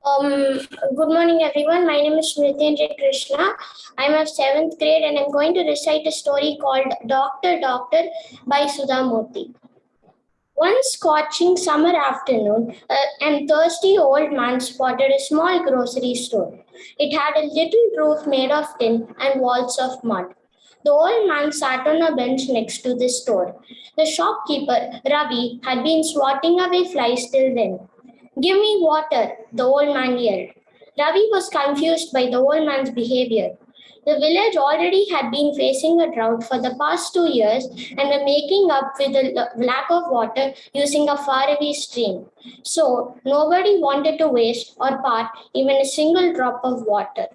Um, good morning, everyone. My name is Mrityunjay Krishna. I'm of seventh grade and I'm going to recite a story called Doctor Doctor by Sudha Murty. One scorching summer afternoon, a, an thirsty old man spotted a small grocery store. It had a little roof made of tin and walls of mud. The old man sat on a bench next to the store. The shopkeeper, Ravi, had been swatting away flies till then. Give me water, the old man yelled. Ravi was confused by the old man's behavior. The village already had been facing a drought for the past two years and were making up with the lack of water using a faraway stream. So, nobody wanted to waste or part even a single drop of water.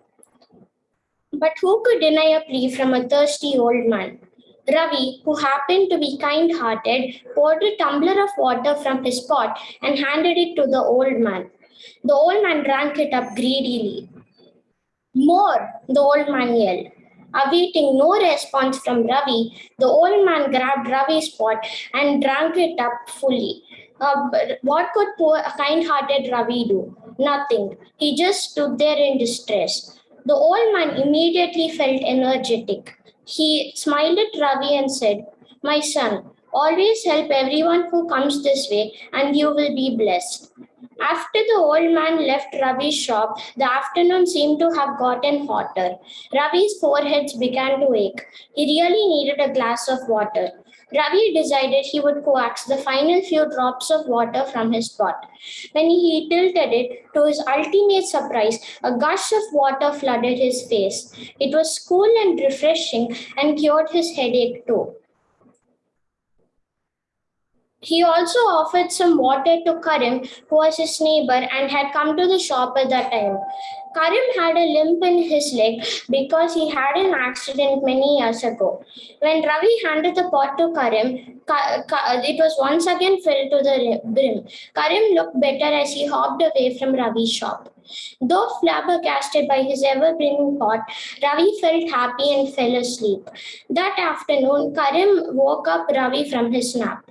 But who could deny a plea from a thirsty old man? Ravi, who happened to be kind hearted, poured a tumbler of water from his pot and handed it to the old man. The old man drank it up greedily. More, the old man yelled. Awaiting no response from Ravi, the old man grabbed Ravi's pot and drank it up fully. Uh, what could poor, kind-hearted Ravi do? Nothing. He just stood there in distress. The old man immediately felt energetic. He smiled at Ravi and said, My son, always help everyone who comes this way, and you will be blessed. After the old man left Ravi's shop, the afternoon seemed to have gotten hotter. Ravi's forehead began to ache. He really needed a glass of water. Ravi decided he would coax the final few drops of water from his pot. When he tilted it, to his ultimate surprise, a gush of water flooded his face. It was cool and refreshing and cured his headache too. He also offered some water to Karim, who was his neighbor and had come to the shop at that time. Karim had a limp in his leg because he had an accident many years ago. When Ravi handed the pot to Karim, Ka- Ka- it was once again filled to the brim. Karim looked better as he hopped away from Ravi's shop. Though flabbergasted by his ever brimming pot, Ravi felt happy and fell asleep. That afternoon, Karim woke up Ravi from his nap.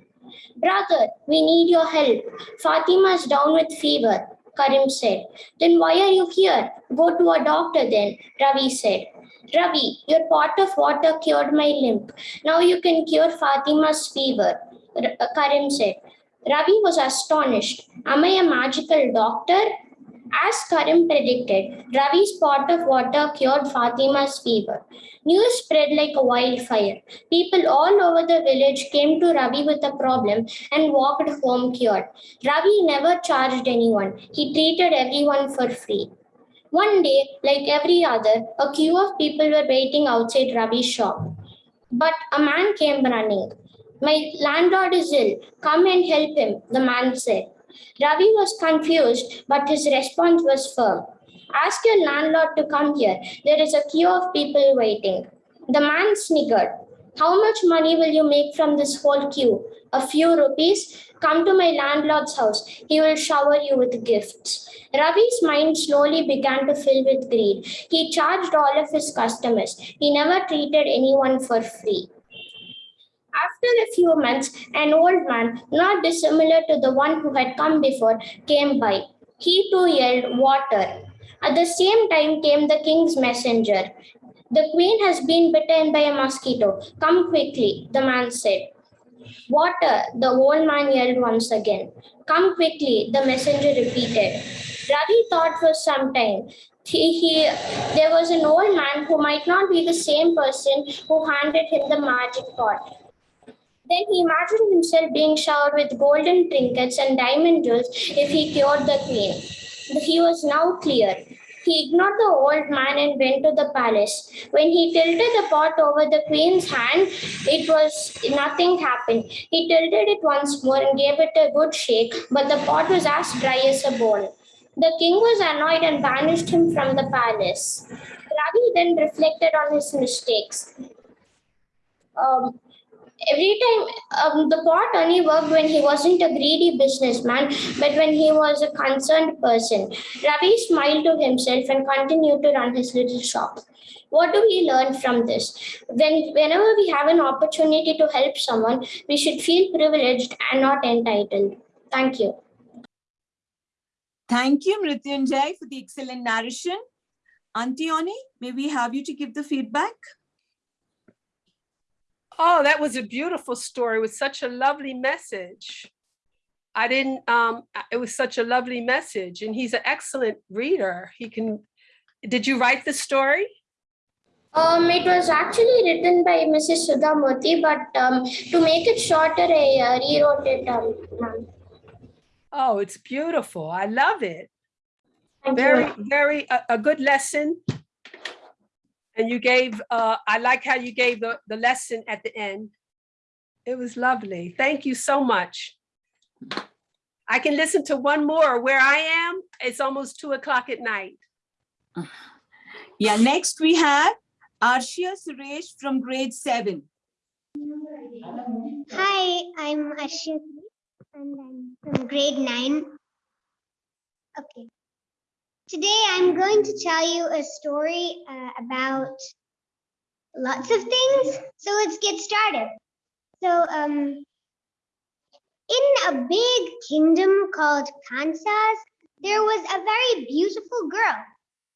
Brother, we need your help. Fatima's down with fever, Karim said. Then why are you here? Go to a doctor then, Ravi said. Ravi, your pot of water cured my limp. Now you can cure Fatima's fever, uh, Karim said. Ravi was astonished. Am I a magical doctor? As Karim predicted, Ravi's pot of water cured Fatima's fever. News spread like a wildfire. People all over the village came to Ravi with a problem and walked home cured. Ravi never charged anyone. He treated everyone for free. One day, like every other, a queue of people were waiting outside Ravi's shop. But a man came running. My landlord is ill. Come and help him, the man said. Ravi was confused, but his response was firm. Ask your landlord to come here. There is a queue of people waiting. The man sniggered. How much money will you make from this whole queue? A few rupees? Come to my landlord's house. He will shower you with gifts. Ravi's mind slowly began to fill with greed. He charged all of his customers. He never treated anyone for free. After a few months, an old man, not dissimilar to the one who had come before, came by. He too yelled, Water. At the same time came the king's messenger. The queen has been bitten by a mosquito. Come quickly, the man said. Water, the old man yelled once again. Come quickly, the messenger repeated. Ravi thought for some time. He, he, there was an old man who might not be the same person who handed him the magic pot. Then he imagined himself being showered with golden trinkets and diamond jewels if he cured the queen. He was now clear. He ignored the old man and went to the palace. When he tilted the pot over the queen's hand, it was nothing happened. He tilted it once more and gave it a good shake, but the pot was as dry as a bone. The king was annoyed and banished him from the palace. Ravi then reflected on his mistakes. Um, every time um, the pot only worked when he wasn't a greedy businessman but when he was a concerned person. Ravi smiled to himself and continued to run his little shop. What do we learn from this? When whenever we have an opportunity to help someone we should feel privileged and not entitled. Thank you. Thank you, Mrityunjay, for the excellent narration. Auntie Oni, may we have you to give the feedback? Oh, that was a beautiful story with such a lovely message. I didn't, um, it was such a lovely message and he's an excellent reader. He can, did you write the story? Um, it was actually written by Mrs. Sudha Murty, but um, to make it shorter, I uh, rewrote it. Um. Oh, it's beautiful. I love it. Thank Very, you. very, a, a good lesson. And you gave, uh, I like how you gave the, the lesson at the end. It was lovely. Thank you so much. I can listen to one more. Where I am, it's almost two o'clock at night. Yeah, next we have Arshia Suresh from grade seven. Hi, I'm Ashit and I'm from grade nine. Okay. Today I'm going to tell you a story uh, about lots of things. So let's get started. So, um, in a big kingdom called Kansas, there was a very beautiful girl.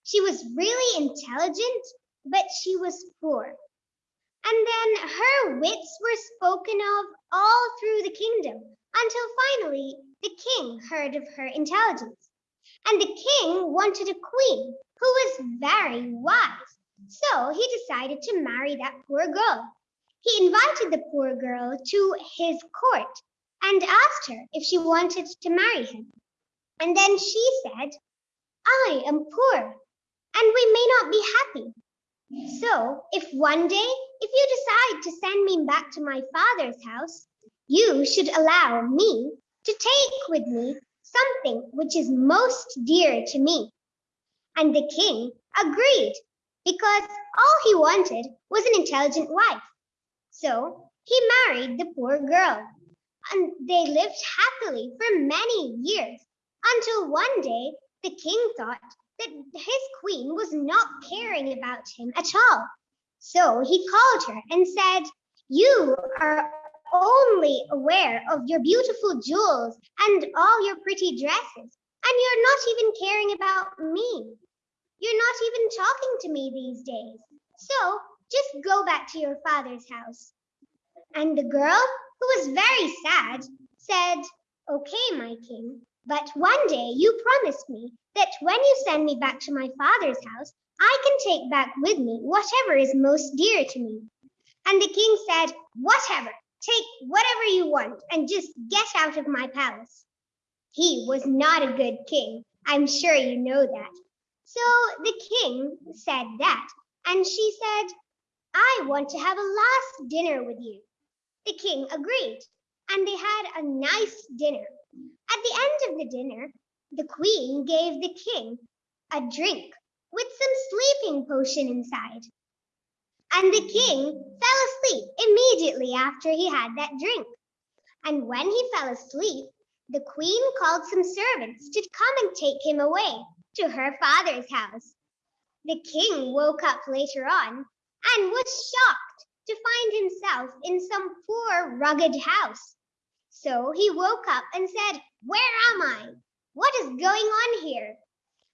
She was really intelligent, but she was poor. And then her wits were spoken of all through the kingdom until finally the king heard of her intelligence. And the king wanted a queen who was very wise. So he decided to marry that poor girl. He invited the poor girl to his court and asked her if she wanted to marry him. And then she said, I am poor and we may not be happy. So, if one day, if you decide to send me back to my father's house, you should allow me to take with me something which is most dear to me. And the king agreed because all he wanted was an intelligent wife. So he married the poor girl, and they lived happily for many years until one day the king thought that his queen was not caring about him at all. So he called her and said, You are only aware of your beautiful jewels and all your pretty dresses, and you're not even caring about me. You're not even talking to me these days. So just go back to your father's house. And the girl, who was very sad, said, Okay, my king, but one day you promised me that when you send me back to my father's house, I can take back with me whatever is most dear to me. And the king said, Whatever, take whatever you want and just get out of my palace. He was not a good king. I'm sure you know that. So the king said that, and she said, I want to have a last dinner with you. The king agreed, and they had a nice dinner. At the end of the dinner, the queen gave the king a drink with some sleeping potion inside. And the king fell asleep immediately after he had that drink. And when he fell asleep, the queen called some servants to come and take him away to her father's house. The king woke up later on and was shocked to find himself in some poor, rugged house. So he woke up and said, Where am I? What is going on here?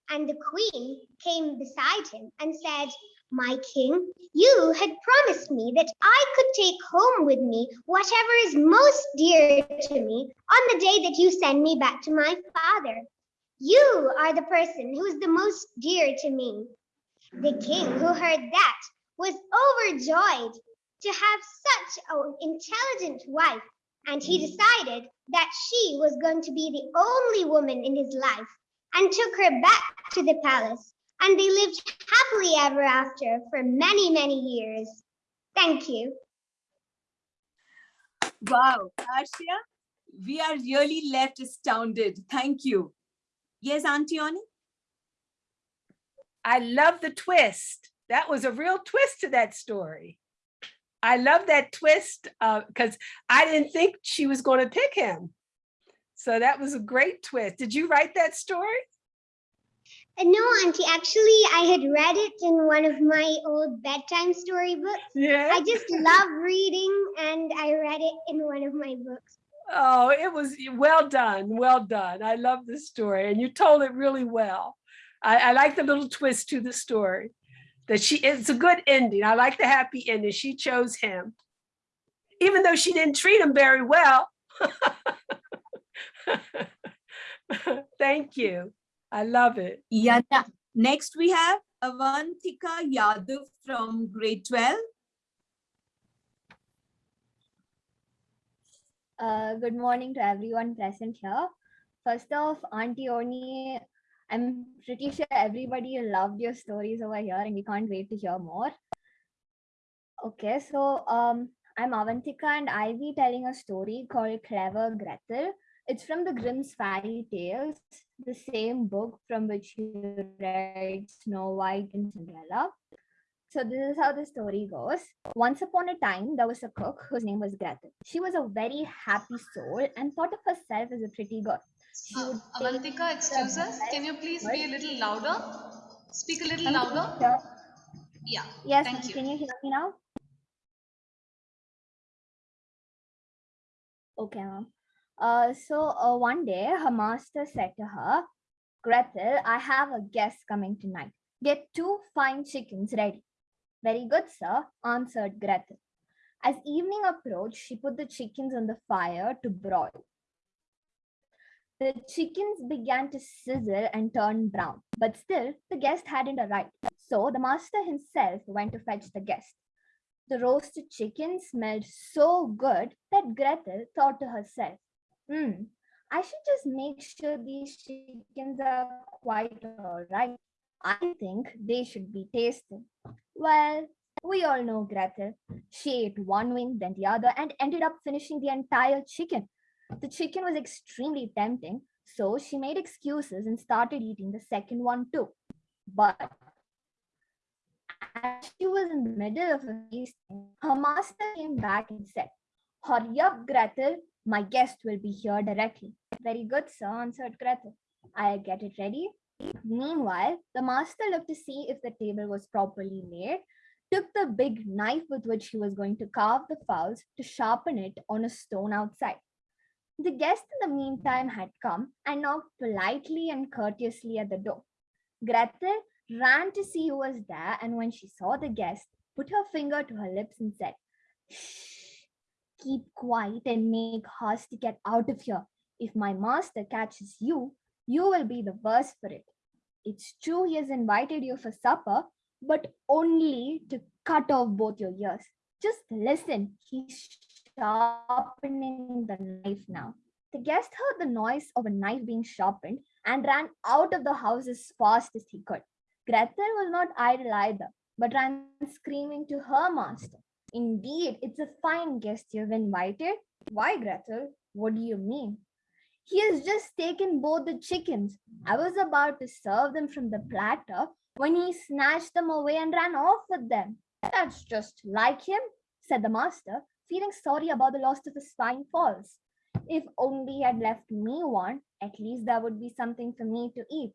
And the queen came beside him and said, My king, you had promised me that I could take home with me whatever is most dear to me on the day that you send me back to my father. You are the person who is the most dear to me. The king, who heard that, was overjoyed to have such an intelligent wife, and he decided that she was going to be the only woman in his life and took her back to the palace. And they lived happily ever after for many, many years. Thank you. Wow, Arshia, we are really left astounded. Thank you. Yes, Auntie Oni? I love the twist. That was a real twist to that story. I love that twist uh, because I didn't think she was going to pick him. So that was a great twist. Did you write that story? Uh, no, Auntie, actually, I had read it in one of my old bedtime storybooks. Yeah. I just love reading and I read it in one of my books. Oh, it was well done. Well done. I love the story and you told it really well. I, I like the little twist to the story that she it's a good ending. I like the happy ending. She chose him, even though she didn't treat him very well. Thank you. I love it. Yeah. Next, we have Avantika Yadav from grade 12. Uh, good morning to everyone present here. First off, Auntie Oni, I'm pretty sure everybody loved your stories over here and we can't wait to hear more. Okay, so um, I'm Avantika and I'll be telling a story called Clever Gretel. It's from the Grimm's Fairy Tales, the same book from which you read Snow White and Cinderella. So this is how the story goes. Once upon a time, there was a cook whose name was Gretel. She was a very happy soul and thought of herself as a pretty girl. She Uh, would Avantika, excuse us. Can you please be a little louder? Speak a little louder. Yeah. Yes, Thank you. can you hear me now? Okay, ma'am. Uh, so uh, one day her master said to her, Gretel, I have a guest coming tonight. Get two fine chickens ready. Very good, sir, answered Gretel. As evening approached, she put the chickens on the fire to broil. The chickens began to sizzle and turn brown, but still the guest hadn't arrived. So the master himself went to fetch the guest. The roasted chicken smelled so good that Gretel thought to herself, hmm, I should just make sure these chickens are quite all right. I think they should be tasted. Well, we all know Gretel. She ate one wing, then the other, and ended up finishing the entire chicken. The chicken was extremely tempting, so she made excuses and started eating the second one too. But as she was in the middle of feasting, her master came back and said, Hurry up, Gretel, my guest will be here directly. Very good, sir, answered Gretel. I'll get it ready. Meanwhile, the master looked to see if the table was properly laid, took the big knife with which he was going to carve the fowls to sharpen it on a stone outside. The guest in the meantime had come and knocked politely and courteously at the door. Gretel ran to see who was there, and when she saw the guest, put her finger to her lips and said, Shh, keep quiet and make haste to get out of here. If my master catches you, you will be the worse for it. It's true he has invited you for supper, but only to cut off both your ears. Just listen, he's sharpening the knife now. The guest heard the noise of a knife being sharpened and ran out of the house as fast as he could. Gretel was not idle either, but ran screaming to her master. Indeed, it's a fine guest you've invited. Why, Gretel? What do you mean? He has just taken both the chickens. I was about to serve them from the platter when he snatched them away and ran off with them. That's just like him, said the master, feeling sorry about the loss of his fine falls. If only he had left me one, at least there would be something for me to eat.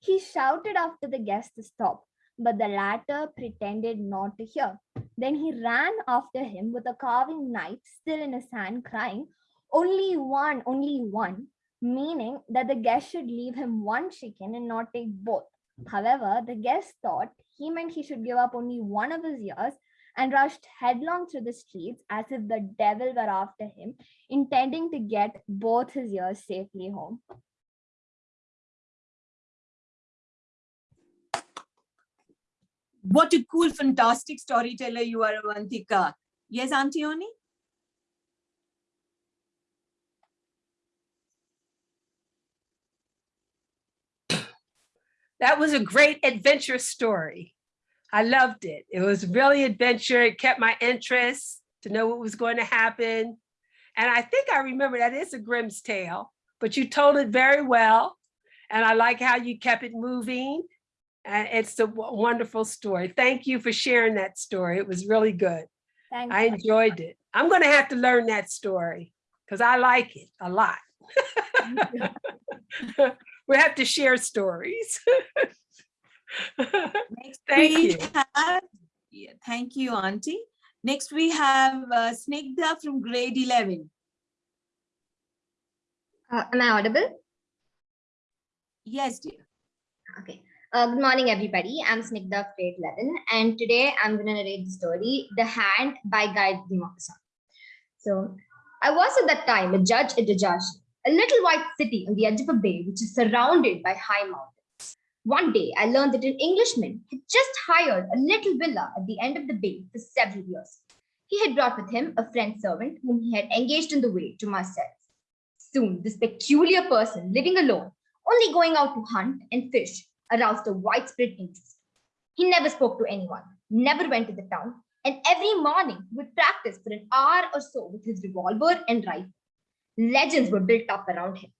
He shouted after the guest to stop, but the latter pretended not to hear. Then he ran after him with a carving knife still in his hand, crying, Only one, only one, meaning that the guest should leave him one chicken and not take both. However, the guest thought he meant he should give up only one of his ears and rushed headlong through the streets as if the devil were after him, intending to get both his ears safely home. What a cool, fantastic storyteller you are, Avantika. Yes, Auntie Oni? That was a great adventure story. I loved it. It was really adventure. It kept my interest to know what was going to happen. And I think I remember that is a Grimm's tale, but you told it very well. And I like how you kept it moving. And it's a wonderful story. Thank you for sharing that story. It was really good. Thank I you. enjoyed it. I'm going to have to learn that story because I like it a lot. we have to share stories. Next Thank we you. have- yeah, thank you, Auntie. Next, we have uh, Snigdha from grade 11. Uh, am I audible? Yes, dear. Okay. Uh, good morning, everybody. I'm Snigdha of grade 11, and today I'm going to narrate the story The Hand by Guy de Maupassant. So, I was at that time a judge at Dajjashi, a little white city on the edge of a bay which is surrounded by high mountains. One day, I learned that an Englishman had just hired a little villa at the end of the bay for several years. He had brought with him a French servant whom he had engaged in the way to Marseille. Soon, this peculiar person living alone, only going out to hunt and fish, aroused a widespread interest. He never spoke to anyone, never went to the town, and every morning would practice for an hour or so with his revolver and rifle. Legends were built up around him.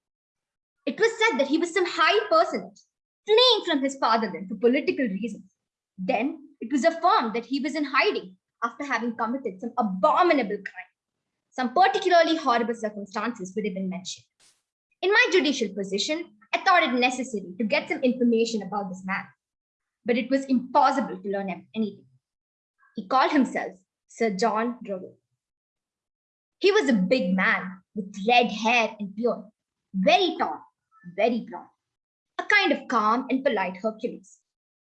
It was said that he was some high personage, fleeing from his fatherland for political reasons. Then it was affirmed that he was in hiding after having committed some abominable crime. Some particularly horrible circumstances would have been mentioned. In my judicial position, I thought it necessary to get some information about this man, but it was impossible to learn anything. He called himself Sir John Drogel. He was a big man with red hair and beard, very tall, very broad, a kind of calm and polite Hercules.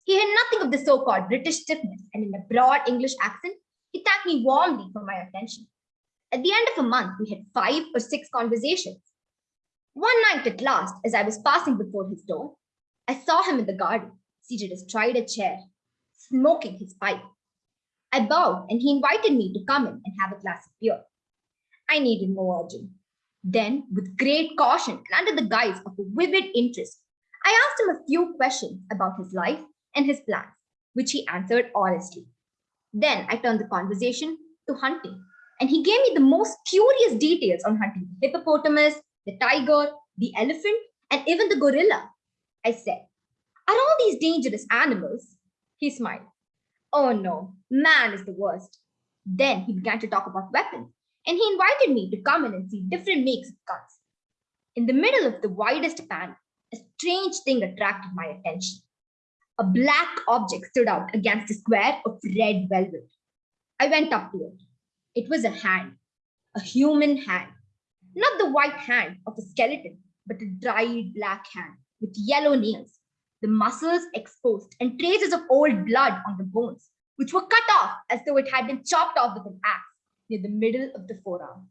He had nothing of the so called British stiffness, and in a broad English accent, he thanked me warmly for my attention. At the end of a month, we had five or six conversations. One night at last, as I was passing before his door, I saw him in the garden, seated astride a chair, smoking his pipe. I bowed and he invited me to come in and have a glass of beer. I needed no urging. Then, with great caution and under the guise of a vivid interest, I asked him a few questions about his life and his plans, which he answered honestly. Then I turned the conversation to hunting, and he gave me the most curious details on hunting the hippopotamus, the tiger, the elephant, and even the gorilla. I said, Are all these dangerous animals? He smiled. Oh no, man is the worst. Then he began to talk about weapons, and he invited me to come in and see different makes of guns. In the middle of the widest pan, a strange thing attracted my attention. A black object stood out against a square of red velvet. I went up to it. It was a hand, a human hand. Not the white hand of a skeleton, but a dried black hand with yellow nails, the muscles exposed, and traces of old blood on the bones, which were cut off as though it had been chopped off with an axe near the middle of the forearm.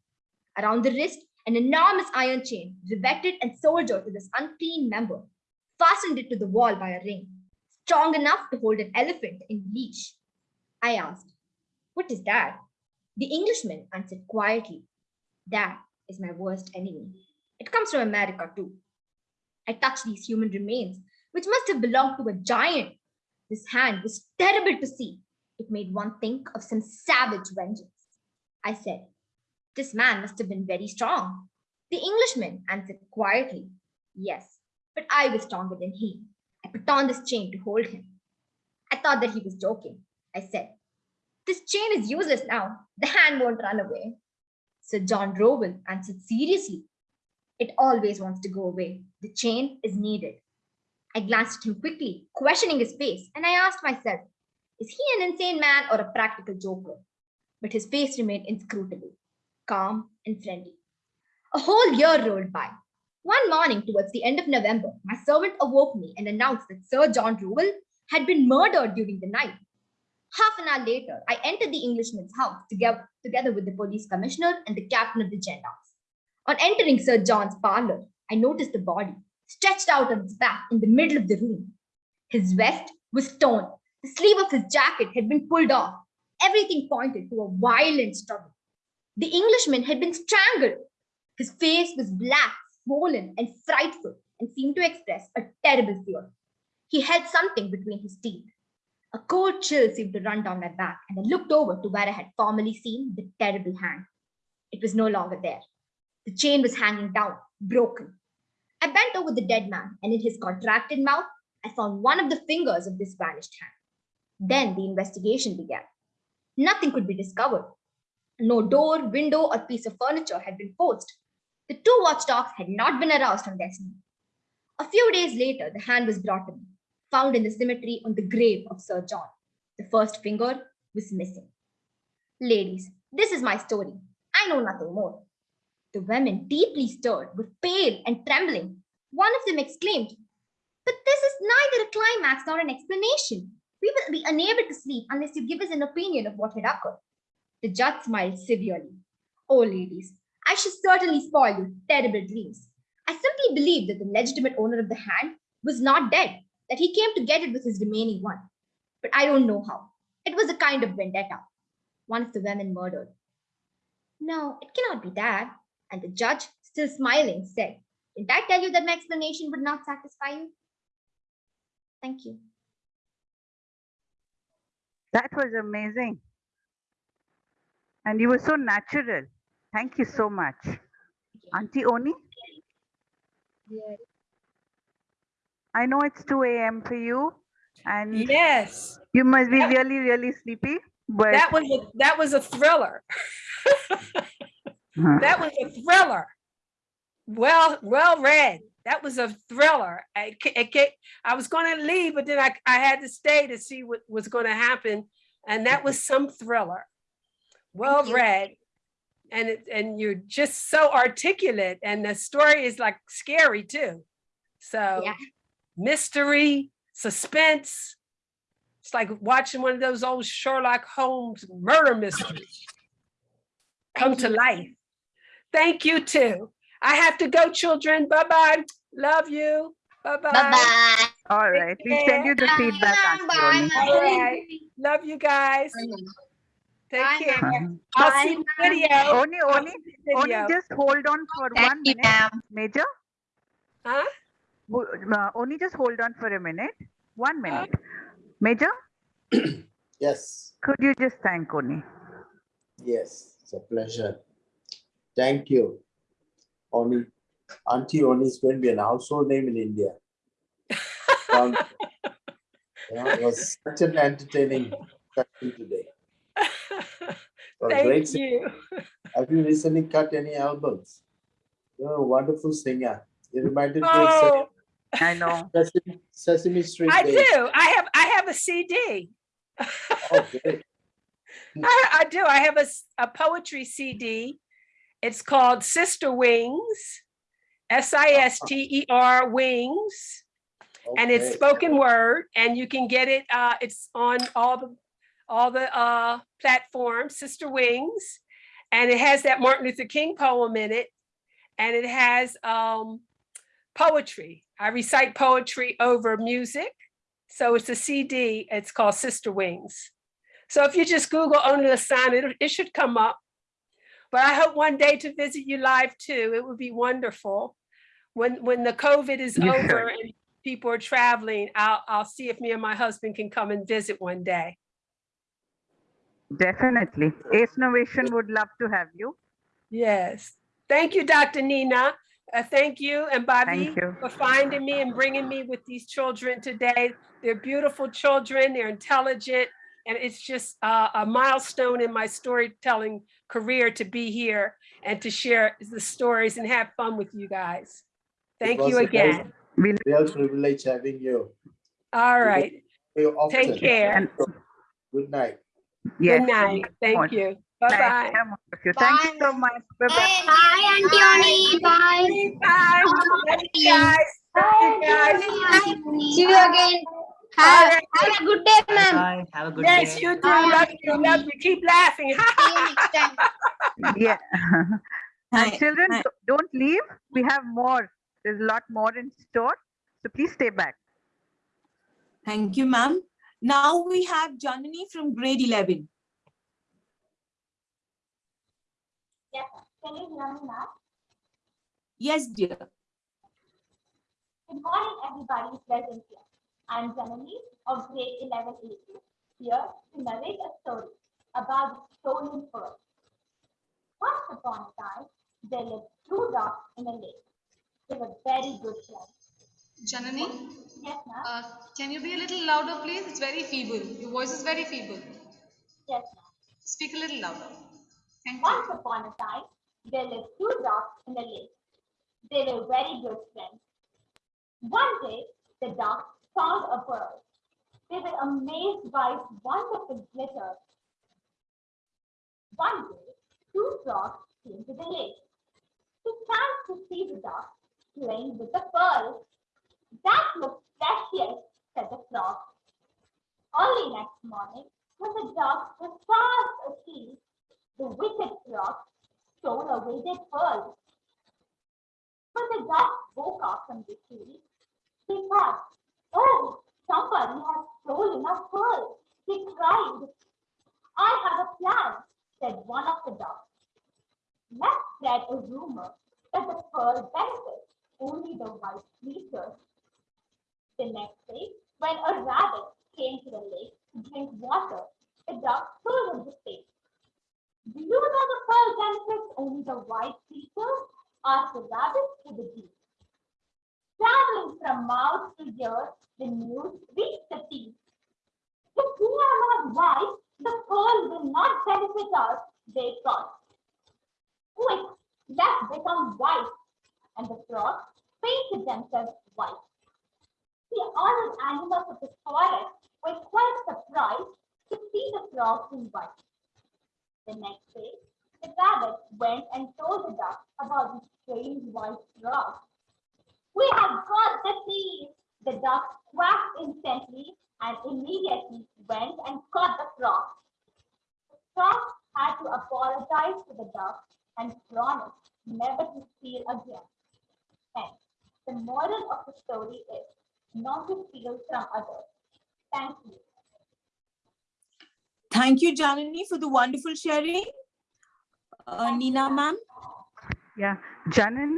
Around the wrist, an enormous iron chain, riveted and soldered to this unclean member, fastened it to the wall by a ring, strong enough to hold an elephant in leash. I asked, What is that? The Englishman answered quietly, That is my worst enemy. It comes from America too. I touched these human remains, which must have belonged to a giant. This hand was terrible to see. It made one think of some savage vengeance. I said, This man must have been very strong. The Englishman answered quietly, Yes, but I was stronger than he. I put on this chain to hold him. I thought that he was joking. I said, This chain is useless now. The hand won't run away. Sir John Rowell answered seriously. It always wants to go away. The chain is needed. I glanced at him quickly, questioning his face, and I asked myself, is he an insane man or a practical joker? But his face remained inscrutable, calm and friendly. A whole year rolled by. One morning, towards the end of November, my servant awoke me and announced that Sir John Rowell had been murdered during the night. Half an hour later, I entered the Englishman's house together, together with the police commissioner and the captain of the gendarmes. On entering Sir John's parlor, I noticed the body stretched out on its back in the middle of the room. His vest was torn. The sleeve of his jacket had been pulled off. Everything pointed to a violent struggle. The Englishman had been strangled. His face was black, swollen, and frightful, and seemed to express a terrible fear. He held something between his teeth. A cold chill seemed to run down my back, and I looked over to where I had formerly seen the terrible hand. It was no longer there. The chain was hanging down, broken. I bent over the dead man, and in his contracted mouth, I found one of the fingers of this vanished hand. Then the investigation began. Nothing could be discovered. No door, window, or piece of furniture had been forced. The two watchdogs had not been aroused from their sleep. A few days later, the hand was brought to me, found in the cemetery on the grave of Sir John. The first finger was missing. Ladies, this is my story. I know nothing more. The women, deeply stirred, were pale and trembling. One of them exclaimed, But this is neither a climax nor an explanation. We will be unable to sleep unless you give us an opinion of what had occurred. The judge smiled severely. Oh, ladies, I should certainly spoil your terrible dreams. I simply believe that the legitimate owner of the hand was not dead, that he came to get it with his remaining one. But I don't know how. It was a kind of vendetta. One of the women murdered. No, it cannot be that. And the judge, still smiling, said, Didn't I tell you that my explanation would not satisfy you? Thank you. That was amazing. And you were so natural. Thank you so much. Auntie Oni, I know it's 2 a.m. for you and Yes, you must be really, really sleepy, but that was, a that was a thriller. Huh. That was a thriller. Well, well read. That was a thriller. I, I, I was going to leave, but then I, I had to stay to see what was going to happen. And that was some thriller. Well you. read. And, it, and you're just so articulate and the story is like scary too. So Yeah. Mystery, suspense. It's like watching one of those old Sherlock Holmes murder mysteries come to life. Thank you too. I have to go, children. Bye-bye. Love you. Bye-bye. Bye-bye. all right. We send you the feedback, Auntie Oni. All right. Love you guys. Take Bye, care. I'll see the video. Oni, I'll Oni, see the Oni, video. just hold on for one minute. Major, Huh? Wo- uh, Oni, just hold on for a minute. One minute. Major, Yes, could you just thank Oni? yes, it's a pleasure. Thank you. Oni, Auntie Oni is going to be an household name in India. Um, you know, It was such an entertaining session today. For great Thank you. Have you recently cut any albums? You're a wonderful singer. You reminded me of Oh, I know. Sesame, Sesame Street. I days. do. I have, I have a CD. Oh, great. I, I do. I have a, a poetry CD. It's called Sister Wings, S-I-S-T-E-R Wings. And it's spoken word and you can get it, uh, it's on all the, all the, uh, platforms, Sister Wings. And it has that Martin Luther King poem in it. And it has, um, poetry. I recite poetry over music. So it's a CD, it's called Sister Wings. So if you just Google Oni Lasana, it, it should come up. But I hope one day to visit you live too. It would be wonderful. When, when the COVID is You over and people are traveling, I'll, I'll see if me and my husband can come and visit one day. Definitely. Ace Innovation would love to have you. Yes. Thank you, Dr. Nina. Uh, thank you and Bobby you. for finding me and bringing me with these children today. They're beautiful children. They're intelligent. And it's just uh, a milestone in my storytelling career to be here and to share the stories and have fun with you guys. Thank you a very again. Real privilege having you. All right. Take care. Good night. Yes. Good night. Thank you. Nice Bye-bye. to have you. Thank you so much. Bye-bye. Bye, Auntie Oni. Bye. Bye. Love you guys. Love you guys. See you again. Have, have a good day, ma'am. Bye. Have a good Yes, day. you do. Love you. Love you. Keep laughing. Yeah. And um, children, hi. do- don't leave. We have more. There's a lot more in store. So please stay back. Thank you, ma'am. Now we have Janani from grade 11. Yes, can you hear me now? Yes, dear. Good morning, everybody present here. I'm Janani of grade 11 A here to narrate a story about the stolen pearl. Once upon a time, there lived two dogs in a lake. They were very good friends. Janani, Yes, ma'am. uh, can you be a little louder, please? It's very feeble. Your voice is very feeble. Yes, ma'am. Speak a little louder. You. Once upon a time, there lived two dogs in a lake. They were very good friends. One day, the dogs found a pearl. They were amazed by its wonderful glitter. One day, two frogs came to the lake. They chanced to see the dog playing with the pearl. That looks precious, said the frog. Early next morning, when the dogs were fast asleep, the wicked frog stole away their pearl. When the dogs woke up from the sleep, they thought, oh, somebody has stolen our pearl. They cried. I have a plan, said one of the dogs. Let's spread a rumor that the pearl benefits only the white creatures. The next day, when a rabbit came to the lake to drink water, the dog told him the same. Do you know the pearl benefits only the white creatures? asked the rabbit to the deep. Traveling from mouth to ear, the news reached the teeth. If we are not white, the pearl will not benefit us, they thought. Quick, let's become white. And the frogs painted themselves white. The other animals of the forest were quite surprised to see the frogs in white. The next day, the rabbit went and told the duck about the strange white frog. We have got the thief! The duck quacked instantly and immediately went and caught the frog. The frog had to apologize to the duck and promise never to steal again. Hence, the moral of the story is not to steal from others. Thank you. Thank you, Janani, for the wonderful sharing. Uh, Nina, ma'am. Yeah. Janani,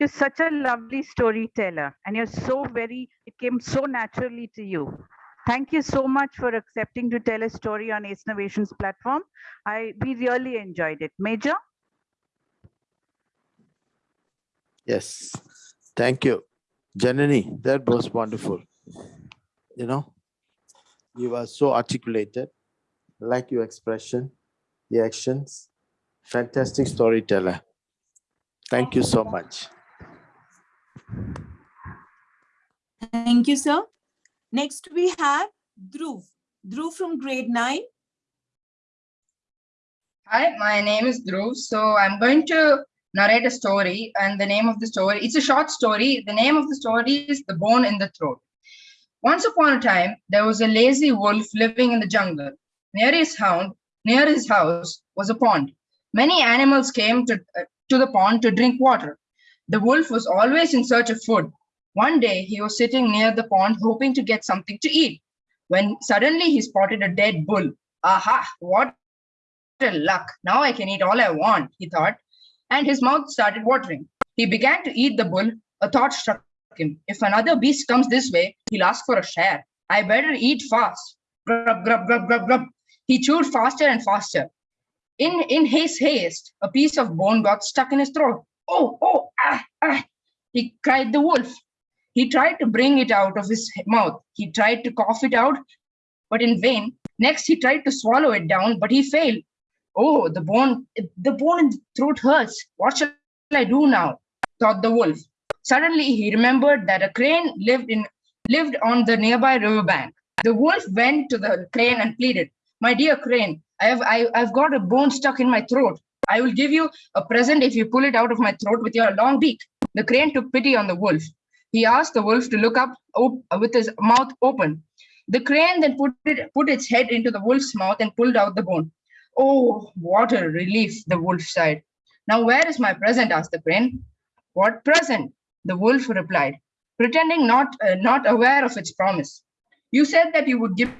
you're such a lovely storyteller and you're so very, it came so naturally to you. Thank you so much for accepting to tell a story on Ace Innovations platform. I, we really enjoyed it. Major? Yes, thank you. Janani, that was wonderful. You know, you were so articulated, like your expression, the actions, fantastic storyteller. Thank you so much. Thank you, sir. Next, we have Dhruv. Dhruv from grade 9. Hi, my name is Dhruv. So I'm going to narrate a story and the name of the story, it's a short story. The name of the story is The Bone in the Throat. Once upon a time, there was a lazy wolf living in the jungle. Near his hound, near his house was a pond. Many animals came to, uh, to the pond to drink water. The wolf was always in search of food. One day, he was sitting near the pond hoping to get something to eat. When suddenly he spotted a dead bull. Aha, what a luck. Now I can eat all I want, he thought. And his mouth started watering. He began to eat the bull. A thought struck him. If another beast comes this way, he'll ask for a share. I better eat fast. Grub, grub, grub, grub, grub. He chewed faster and faster. In, in his haste, a piece of bone got stuck in his throat. Oh, oh, ah, ah, he cried the wolf. He tried to bring it out of his mouth. He tried to cough it out, but in vain. Next, he tried to swallow it down, but he failed. Oh, the bone, the bone in the throat hurts. What shall I do now? thought the wolf. Suddenly, he remembered that a crane lived in lived on the nearby riverbank. The wolf went to the crane and pleaded, "My dear crane, I have I, I've got a bone stuck in my throat. I will give you a present if you pull it out of my throat with your long beak." The crane took pity on the wolf. He asked the wolf to look up with his mouth open. The crane then put it put its head into the wolf's mouth and pulled out the bone. Oh, what a relief! The wolf sighed. Now, where is my present? asked the crane. What present? The wolf replied, pretending not uh, not aware of its promise. You said that you would give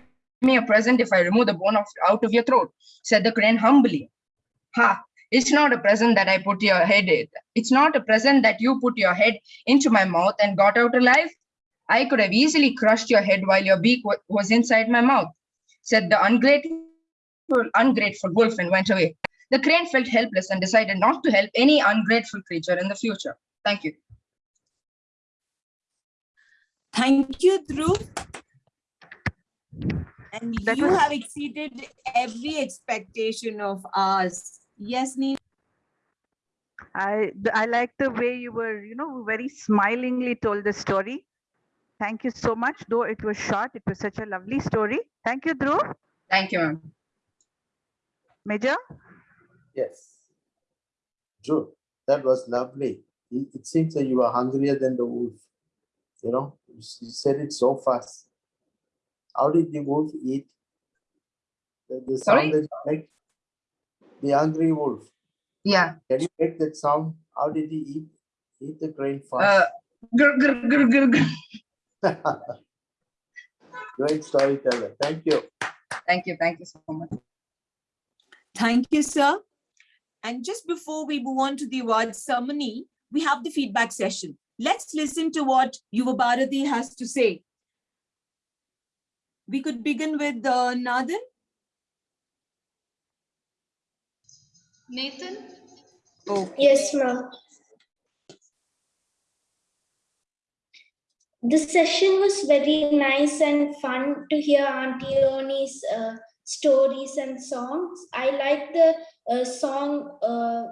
me a present if I remove the bone of, out of your throat, said the crane humbly. Ha! It's not a present that I put your head in. It's not a present that you put your head into my mouth and got out alive. I could have easily crushed your head while your beak was inside my mouth, said the ungrateful, ungrateful wolf and went away. The crane felt helpless and decided not to help any ungrateful creature in the future. Thank you. Thank you, Dhruv. And That you was- have exceeded every expectation of ours. Yes, Neil? I I like the way you were, you know, very smilingly told the story. Thank you so much. Though it was short, it was such a lovely story. Thank you, Dhruv. Thank you, ma'am. Major. Yes. True. That was lovely. It, it seems that you are hungrier than the wolf. You know, you said it so fast. How did the wolf eat? The, the Sorry? sound that you make? The angry wolf. Yeah. Can you make that sound? How did he eat? Eat the grain Uh, fast. grr, grr, grr, grr, grr. Great storyteller. Thank you. Thank you. Thank you so much. Thank you, sir. And just before we move on to the award ceremony, we have the feedback session. Let's listen to what Yuva Bharati has to say. We could begin with uh, Nathan. Nathan? Yes, ma'am. The session was very nice and fun to hear Auntie Oni's uh, stories and songs. I like the uh, song, uh,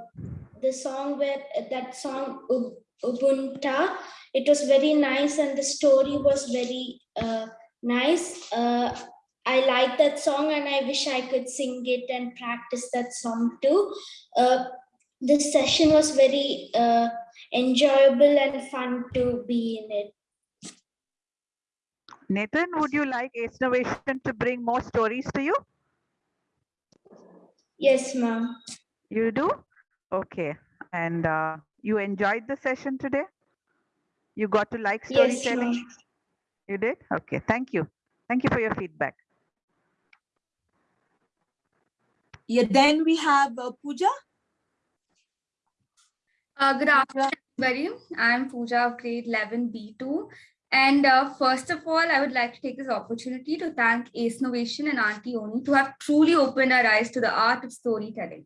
the song where that song U- Ubuntu. It was very nice and the story was very uh, nice. Uh, I like that song and I wish I could sing it and practice that song too. Uh, this session was very uh, enjoyable and fun to be in it. Nathan, would you like Ace Innovation to bring more stories to you? Yes, ma'am. You do? Okay. And uh, you enjoyed the session today? You got to like storytelling? ma'am. You did? Okay. Thank you. Thank you for your feedback. Yeah, then we have uh, Pooja. Uh, good afternoon, everybody. I'm Pooja of grade 11 B2. And uh, first of all, I would like to take this opportunity to thank Ace Innovation and Auntie Oni to have truly opened our eyes to the art of storytelling.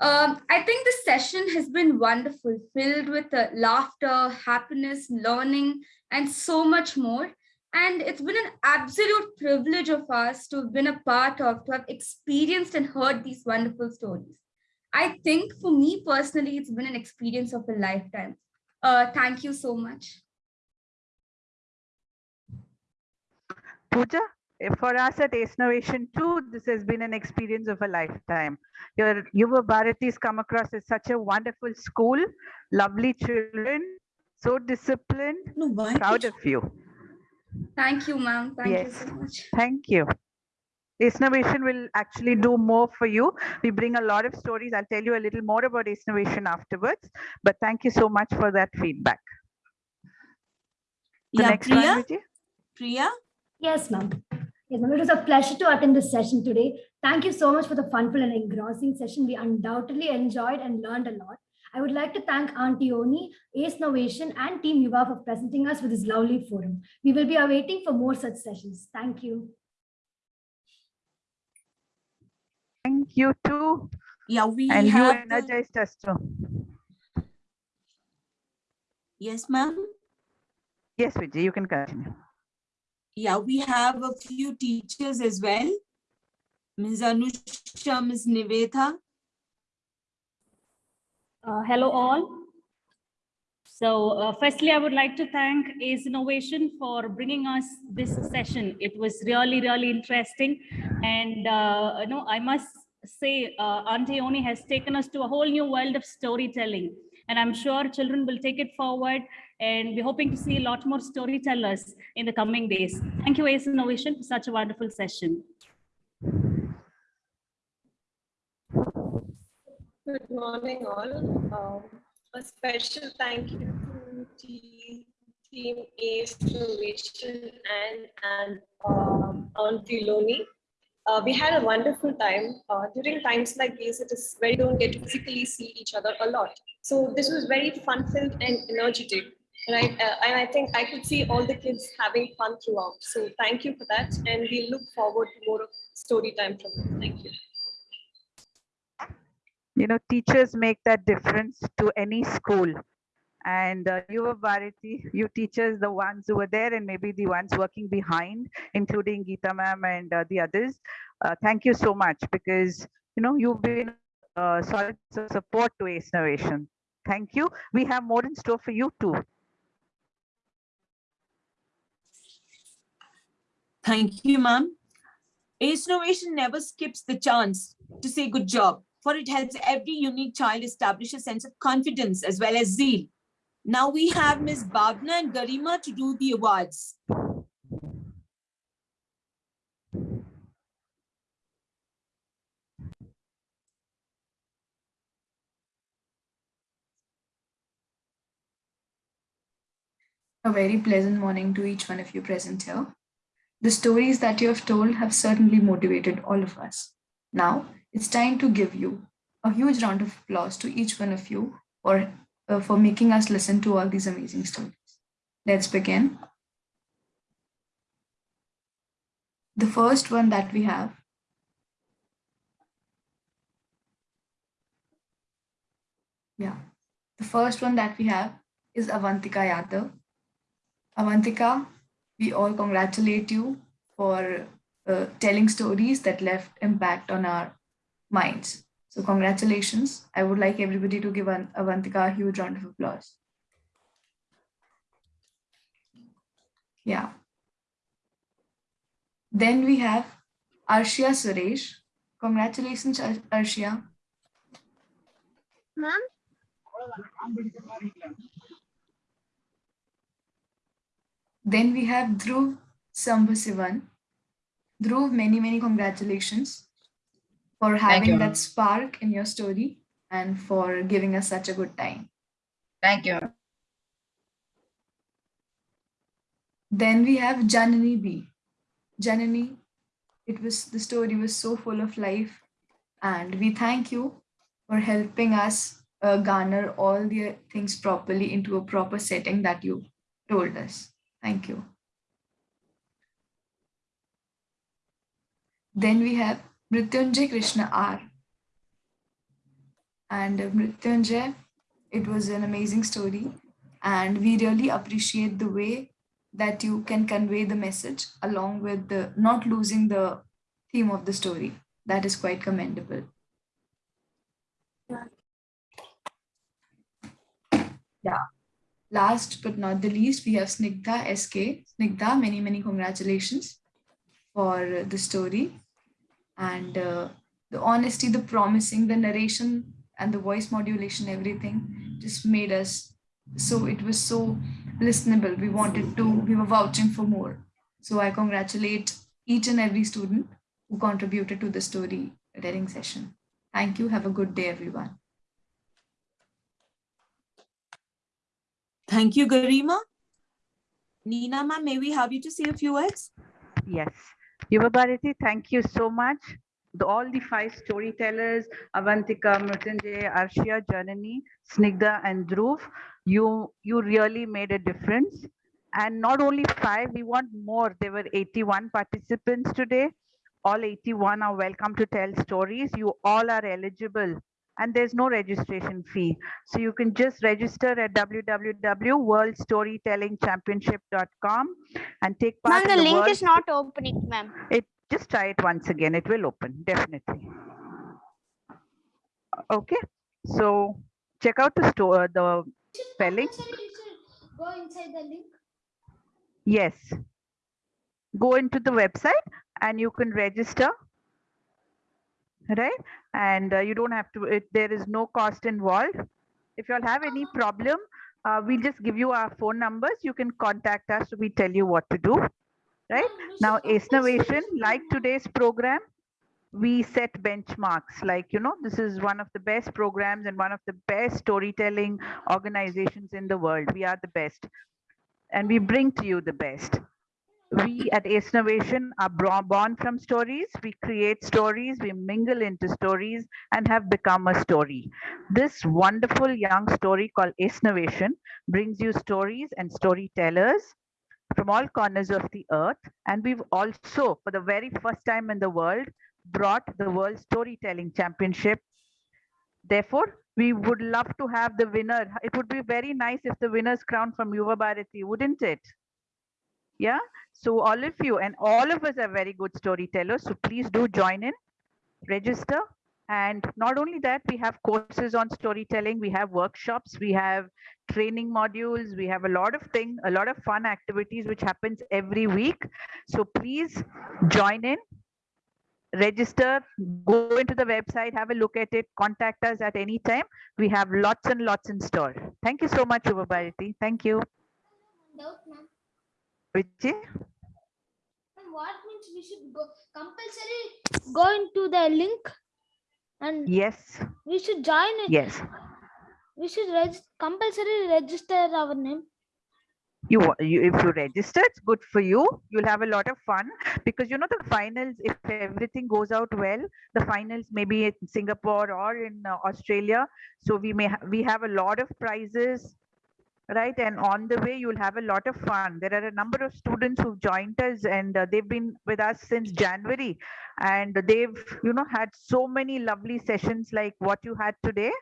Um, I think this session has been wonderful, filled with uh, laughter, happiness, learning, and so much more. And it's been an absolute privilege of us to have been a part of, to have experienced and heard these wonderful stories. I think for me personally, it's been an experience of a lifetime. Uh, thank you so much. Pooja, for us at Ace Innovation too, this has been an experience of a lifetime. Your Yuva Bharati's come across as such a wonderful school, lovely children, so disciplined, proud of you. Thank you, ma'am. Thank Yes. you so much. Thank you. Ace Innovation will actually do more for you. We bring a lot of stories. I'll tell you a little more about Ace Innovation afterwards, but thank you so much for that feedback. The Yeah, next one, Priya? Vijay? Priya? Yes, ma'am. Yes, ma'am. It was a pleasure to attend this session today. Thank you so much for the funful and engrossing session. We undoubtedly enjoyed and learned a lot. I would like to thank Auntie Oni, Ace Innovation, and Team Yuva for presenting us with this lovely forum. We will be awaiting for more such sessions. Thank you. Thank you too. Yeah, we And you have the- energized us too. Yes, ma'am. Yes, Vijay, you can continue. Yeah, we have a few teachers as well. Ms. Anushka, Ms. Nivetha. Uh, hello all. So uh, firstly, I would like to thank ACE Innovation for bringing us this session. It was really, really interesting. And uh, you know, I must say, uh, Auntie Oni has taken us to a whole new world of storytelling. And I'm sure children will take it forward and we're hoping to see a lot more storytellers in the coming days. Thank you, ACE Innovation, for such a wonderful session. Good morning, all. Um, a special thank you to Team ACE Innovation and, and um, Auntie Oni. Uh, we had a wonderful time. Uh, during times like these, it is where you don't get to physically see each other a lot. So this was very fun-filled and energetic. Right, uh, and I think I could see all the kids having fun throughout. So thank you for that, and we look forward to more story time from you. Thank you. You know, teachers make that difference to any school. And uh, Yuva Bharati, you teachers, the ones who were there and maybe the ones working behind, including Geeta ma'am and uh, the others. Uh, thank you so much because, you know, you've been uh, solid support to ACE Innovation. Thank you. We have more in store for you too. Thank you, ma'am. ACE Innovation never skips the chance to say good job, for it helps every unique child establish a sense of confidence as well as zeal. Now we have Ms. Bhavna and Garima to do the awards. A very pleasant morning to each one of you present here. The stories that you have told have certainly motivated all of us. Now it's time to give you a huge round of applause to each one of you for, uh, for making us listen to all these amazing stories. Let's begin. The first one that we have Yeah, the first one that we have is Avantika Yadav. Avantika, we all congratulate you for uh, telling stories that left impact on our minds. So congratulations. I would like everybody to give an Avantika a huge round of applause. Yeah. Then we have Arshia Suresh. Congratulations, Ar- Arshia. Ma'am? Then we have Dhruv Sambasivan. Dhruv, many, many congratulations for having that spark in your story and for giving us such a good time. Thank you. Then we have Janani B. Janani, it was the story was so full of life, and we thank you for helping us uh, garner all the things properly into a proper setting that you told us. Thank you. Then we have Mrityunjay Krishna R. And uh, Mrityunjay, it was an amazing story. And we really appreciate the way that you can convey the message along with the not losing the theme of the story. That is quite commendable. Yeah. Last but not the least, we have Snigdha SK. Snigdha, many, many congratulations for the story and uh, the honesty, the promising, the narration and the voice modulation, everything just made us so it was so listenable. We wanted to, we were vouching for more. So I congratulate each and every student who contributed to the story telling session. Thank you. Have a good day, everyone. Thank you, Garima. Nina, ma'am, may we have you to say a few words? Yes. Yuva thank you so much. The, all the five storytellers, Avantika, Mrityunjay, Arshia, Janani, Snigdha, and Dhruv, you, you really made a difference. And not only five, we want more. There were 81 participants today. All 81 are welcome to tell stories. You all are eligible and there's no registration fee. So you can just register at www.worldstorytellingchampionship.com and take part Ma'am, the the link world is not opening, ma'am. it just try it once again it will open definitely okay so check out the store uh, the spelling Go inside the link. yes go into the website and you can register right and uh, you don't have to it, there is no cost involved. If you all have any problem uh, we'll just give you our phone numbers. You can contact us. We tell you what to do. Right? Now Innovation, like today's program we set benchmarks. Like you know this is one of the best programs and one of the best storytelling organizations in the world. We are the best. And we bring to you the best we at Ace Innovation are born from stories. We create stories, we mingle into stories and have become a story. This wonderful young story called Ace Innovation brings you stories and storytellers from all corners of the earth. And we've also, for the very first time in the world, brought the World Storytelling Championship. Therefore, we would love to have the winner. It would be very nice if the winner's crown from Yuva Bharati, wouldn't it? Yeah. So all of you and all of us are very good storytellers. So please do join in, register. And not only that, we have courses on storytelling, we have workshops, we have training modules, we have a lot of things, a lot of fun activities which happens every week. So please join in, register, go into the website, have a look at it, contact us at any time. We have lots and lots in store. Thank you so much, Yuva Bharati. Thank you. Ma'am. What means we should go compulsory? Go into the link and Yes, we should join it. yes. We should reg- compulsory register our name. You, you if you register, it's good for you. You'll have a lot of fun because you know the finals. If everything goes out well, the finals maybe in Singapore or in uh, Australia. So we may ha- we have a lot of prizes, right? And on the way, you'll have a lot of fun. There are a number of students who've joined us, and uh, they've been with us since January, and they've you know had so many lovely sessions like what you had today.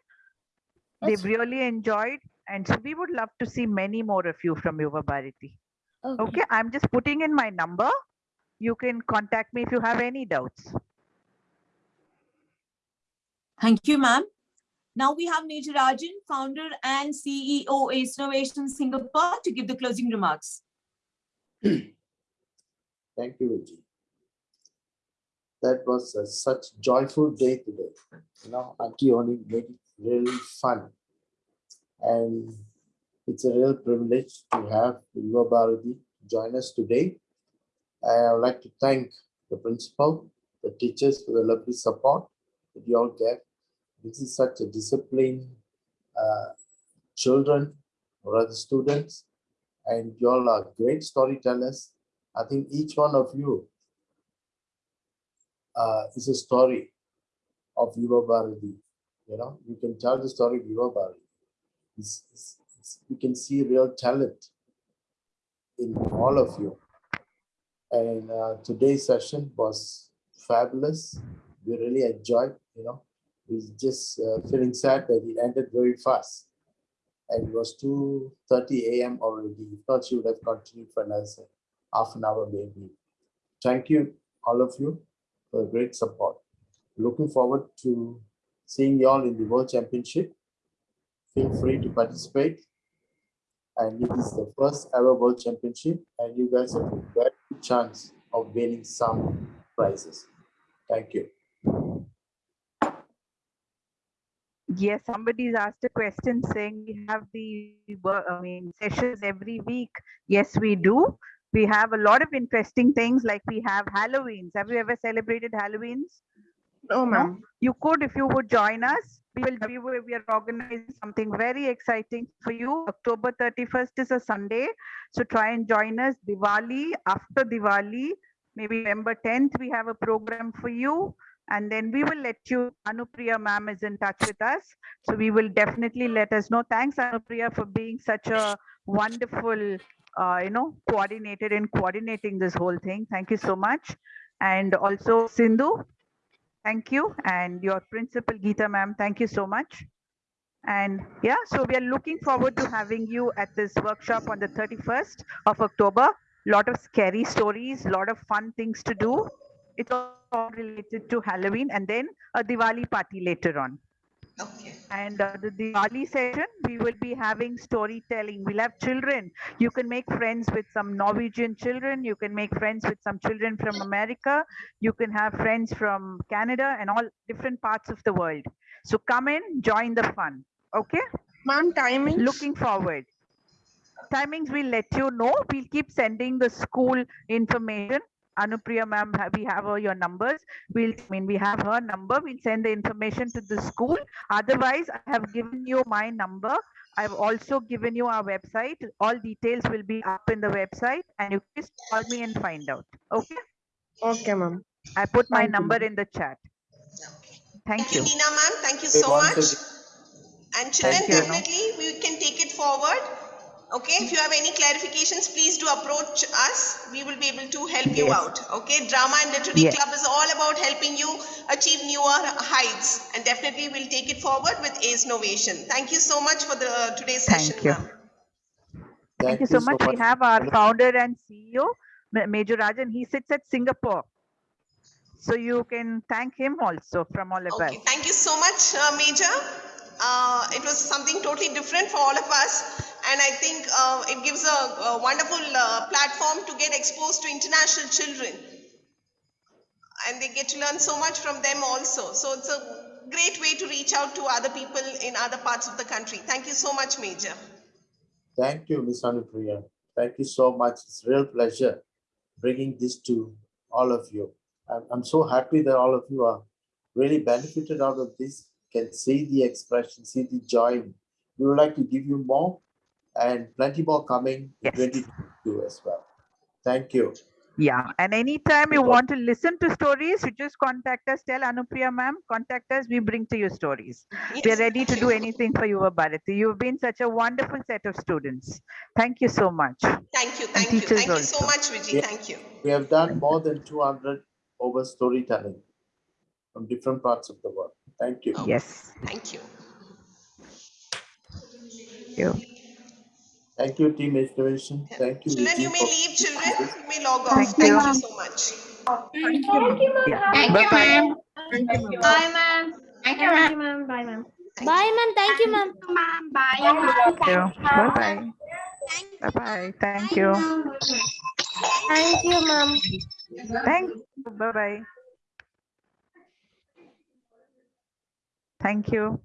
They've really enjoyed, and so we would love to see many more of you from Yuva Bharati. Okay. Okay, I'm just putting in my number. You can contact me if you have any doubts. Thank you, ma'am. Now we have Major Rajan, founder and CEO Ace Innovation Singapore to give the closing remarks. Thank you, Vijay. That was such a such joyful day today. You know, Auntie Oni made it really fun. And it's a real privilege to have Yuva Bharati join us today. I would like to thank the principal, the teachers for the lovely support that you all gave. This is such a disciplined uh, children or other students, and you all are great storytellers. I think each one of you uh, is a story of Yuva Bharati. You know, you can tell the story of Yuva Bharati. It's, it's, it's, you can see real talent in all of you. And uh, today's session was fabulous. We really enjoyed, you know, we're just uh, feeling sad that it ended very fast. And it was 2.30 a.m. already. If not, she would have continued for another half an hour maybe. Thank you, all of you, for great support. Looking forward to seeing you all in the World Championship. Feel free to participate. And it is the first ever World Championship, and you guys have a great chance of winning some prizes. Thank you. Yes, somebody's asked a question saying we have the I mean sessions every week. Yes, we do. We have a lot of interesting things like we have Halloweens. Have you ever celebrated Halloweens? No, ma'am. You could if you would join us. We will we, will, we are organizing something very exciting for you. October 31st is a Sunday. So try and join us. Diwali, after Diwali, maybe November 10th, we have a program for you. And then we will let you, Anupriya ma'am is in touch with us. So we will definitely let us know. Thanks, Anupriya, for being such a wonderful, uh, you know, coordinated and coordinating this whole thing. Thank you so much. And also Sindhu, Thank you. And your principal, Geeta ma'am, thank you so much. And yeah, so we are looking forward to having you at this workshop on the 31st of October. Lot of scary stories, lot of fun things to do. It's all related to Halloween and then a Diwali party later on. Okay. And uh, the Diwali session, we will be having storytelling. We'll have children. You can make friends with some Norwegian children. You can make friends with some children from America. You can have friends from Canada and all different parts of the world. So come in, join the fun. Okay? Ma'am, timing? Looking forward. Timings we'll let you know. We'll keep sending the school information. Anupriya ma'am, we have all your numbers. We'll, I mean, we have her number. We'll send the information to the school. Otherwise, I have given you my number. I've also given you our website. All details will be up in the website and you just call me and find out. Okay? Okay, ma'am. I put my Thank you, number ma'am. in the chat. Thank Thank you, you. Tina ma'am. Thank you so much. And children, you, Anu. definitely we can take it forward. Okay, if you have any clarifications, please do approach us. We will be able to help you out. Okay, Drama and Literary Yes. Club is all about helping you achieve newer heights, and definitely we'll take it forward with Ace Innovation. Thank you so much for the today's session, Thank you. ma'am. Thank you so much. We have our founder and CEO, Major Rajan. He sits at Singapore. So you can thank him also from all of us. Thank you so much, uh, Major. Uh, it was something totally different for all of us, and I think uh, it gives a, a wonderful uh, platform to get exposed to international children, and they get to learn so much from them also. So it's a great way to reach out to other people in other parts of the country. Thank you so much, Major. Thank you, Miss Anupriya. Thank you so much. It's a real pleasure bringing this to all of you. I'm, I'm so happy that all of you are really benefited out of this, can see the expression, see the joy. We would like to give you more and plenty more coming in 2022 as well. Thank you. Yeah, and anytime you want to listen to stories, you just contact us. Tell Anupriya ma'am, contact us. We bring to you stories. We are ready to do anything for you, Bharati. You've been such a wonderful set of students. Thank you so much. Thank you, thank you, teachers thank you so much, Vijay. Yeah. Thank you. We have done more than 200 over storytelling from different parts of the world. Thank you. Yes. Thank you. Thank you. Thank you, Team Inspiration. Thank you. Children, you may leave. Children, you may log off. Thank Thank you. you so much. Thank you, ma'am. Yeah. Thank you, Bye-bye. ma'am. Thank you, ma'am. Bye, ma'am. Thank you, ma'am. Bye, ma'am. Bye, ma'am. Thank you, ma'am. Bye. Thank you. Bye-bye. Bye-bye. Thank you. Thank you, ma'am. Thank you. Bye-bye. Thank you.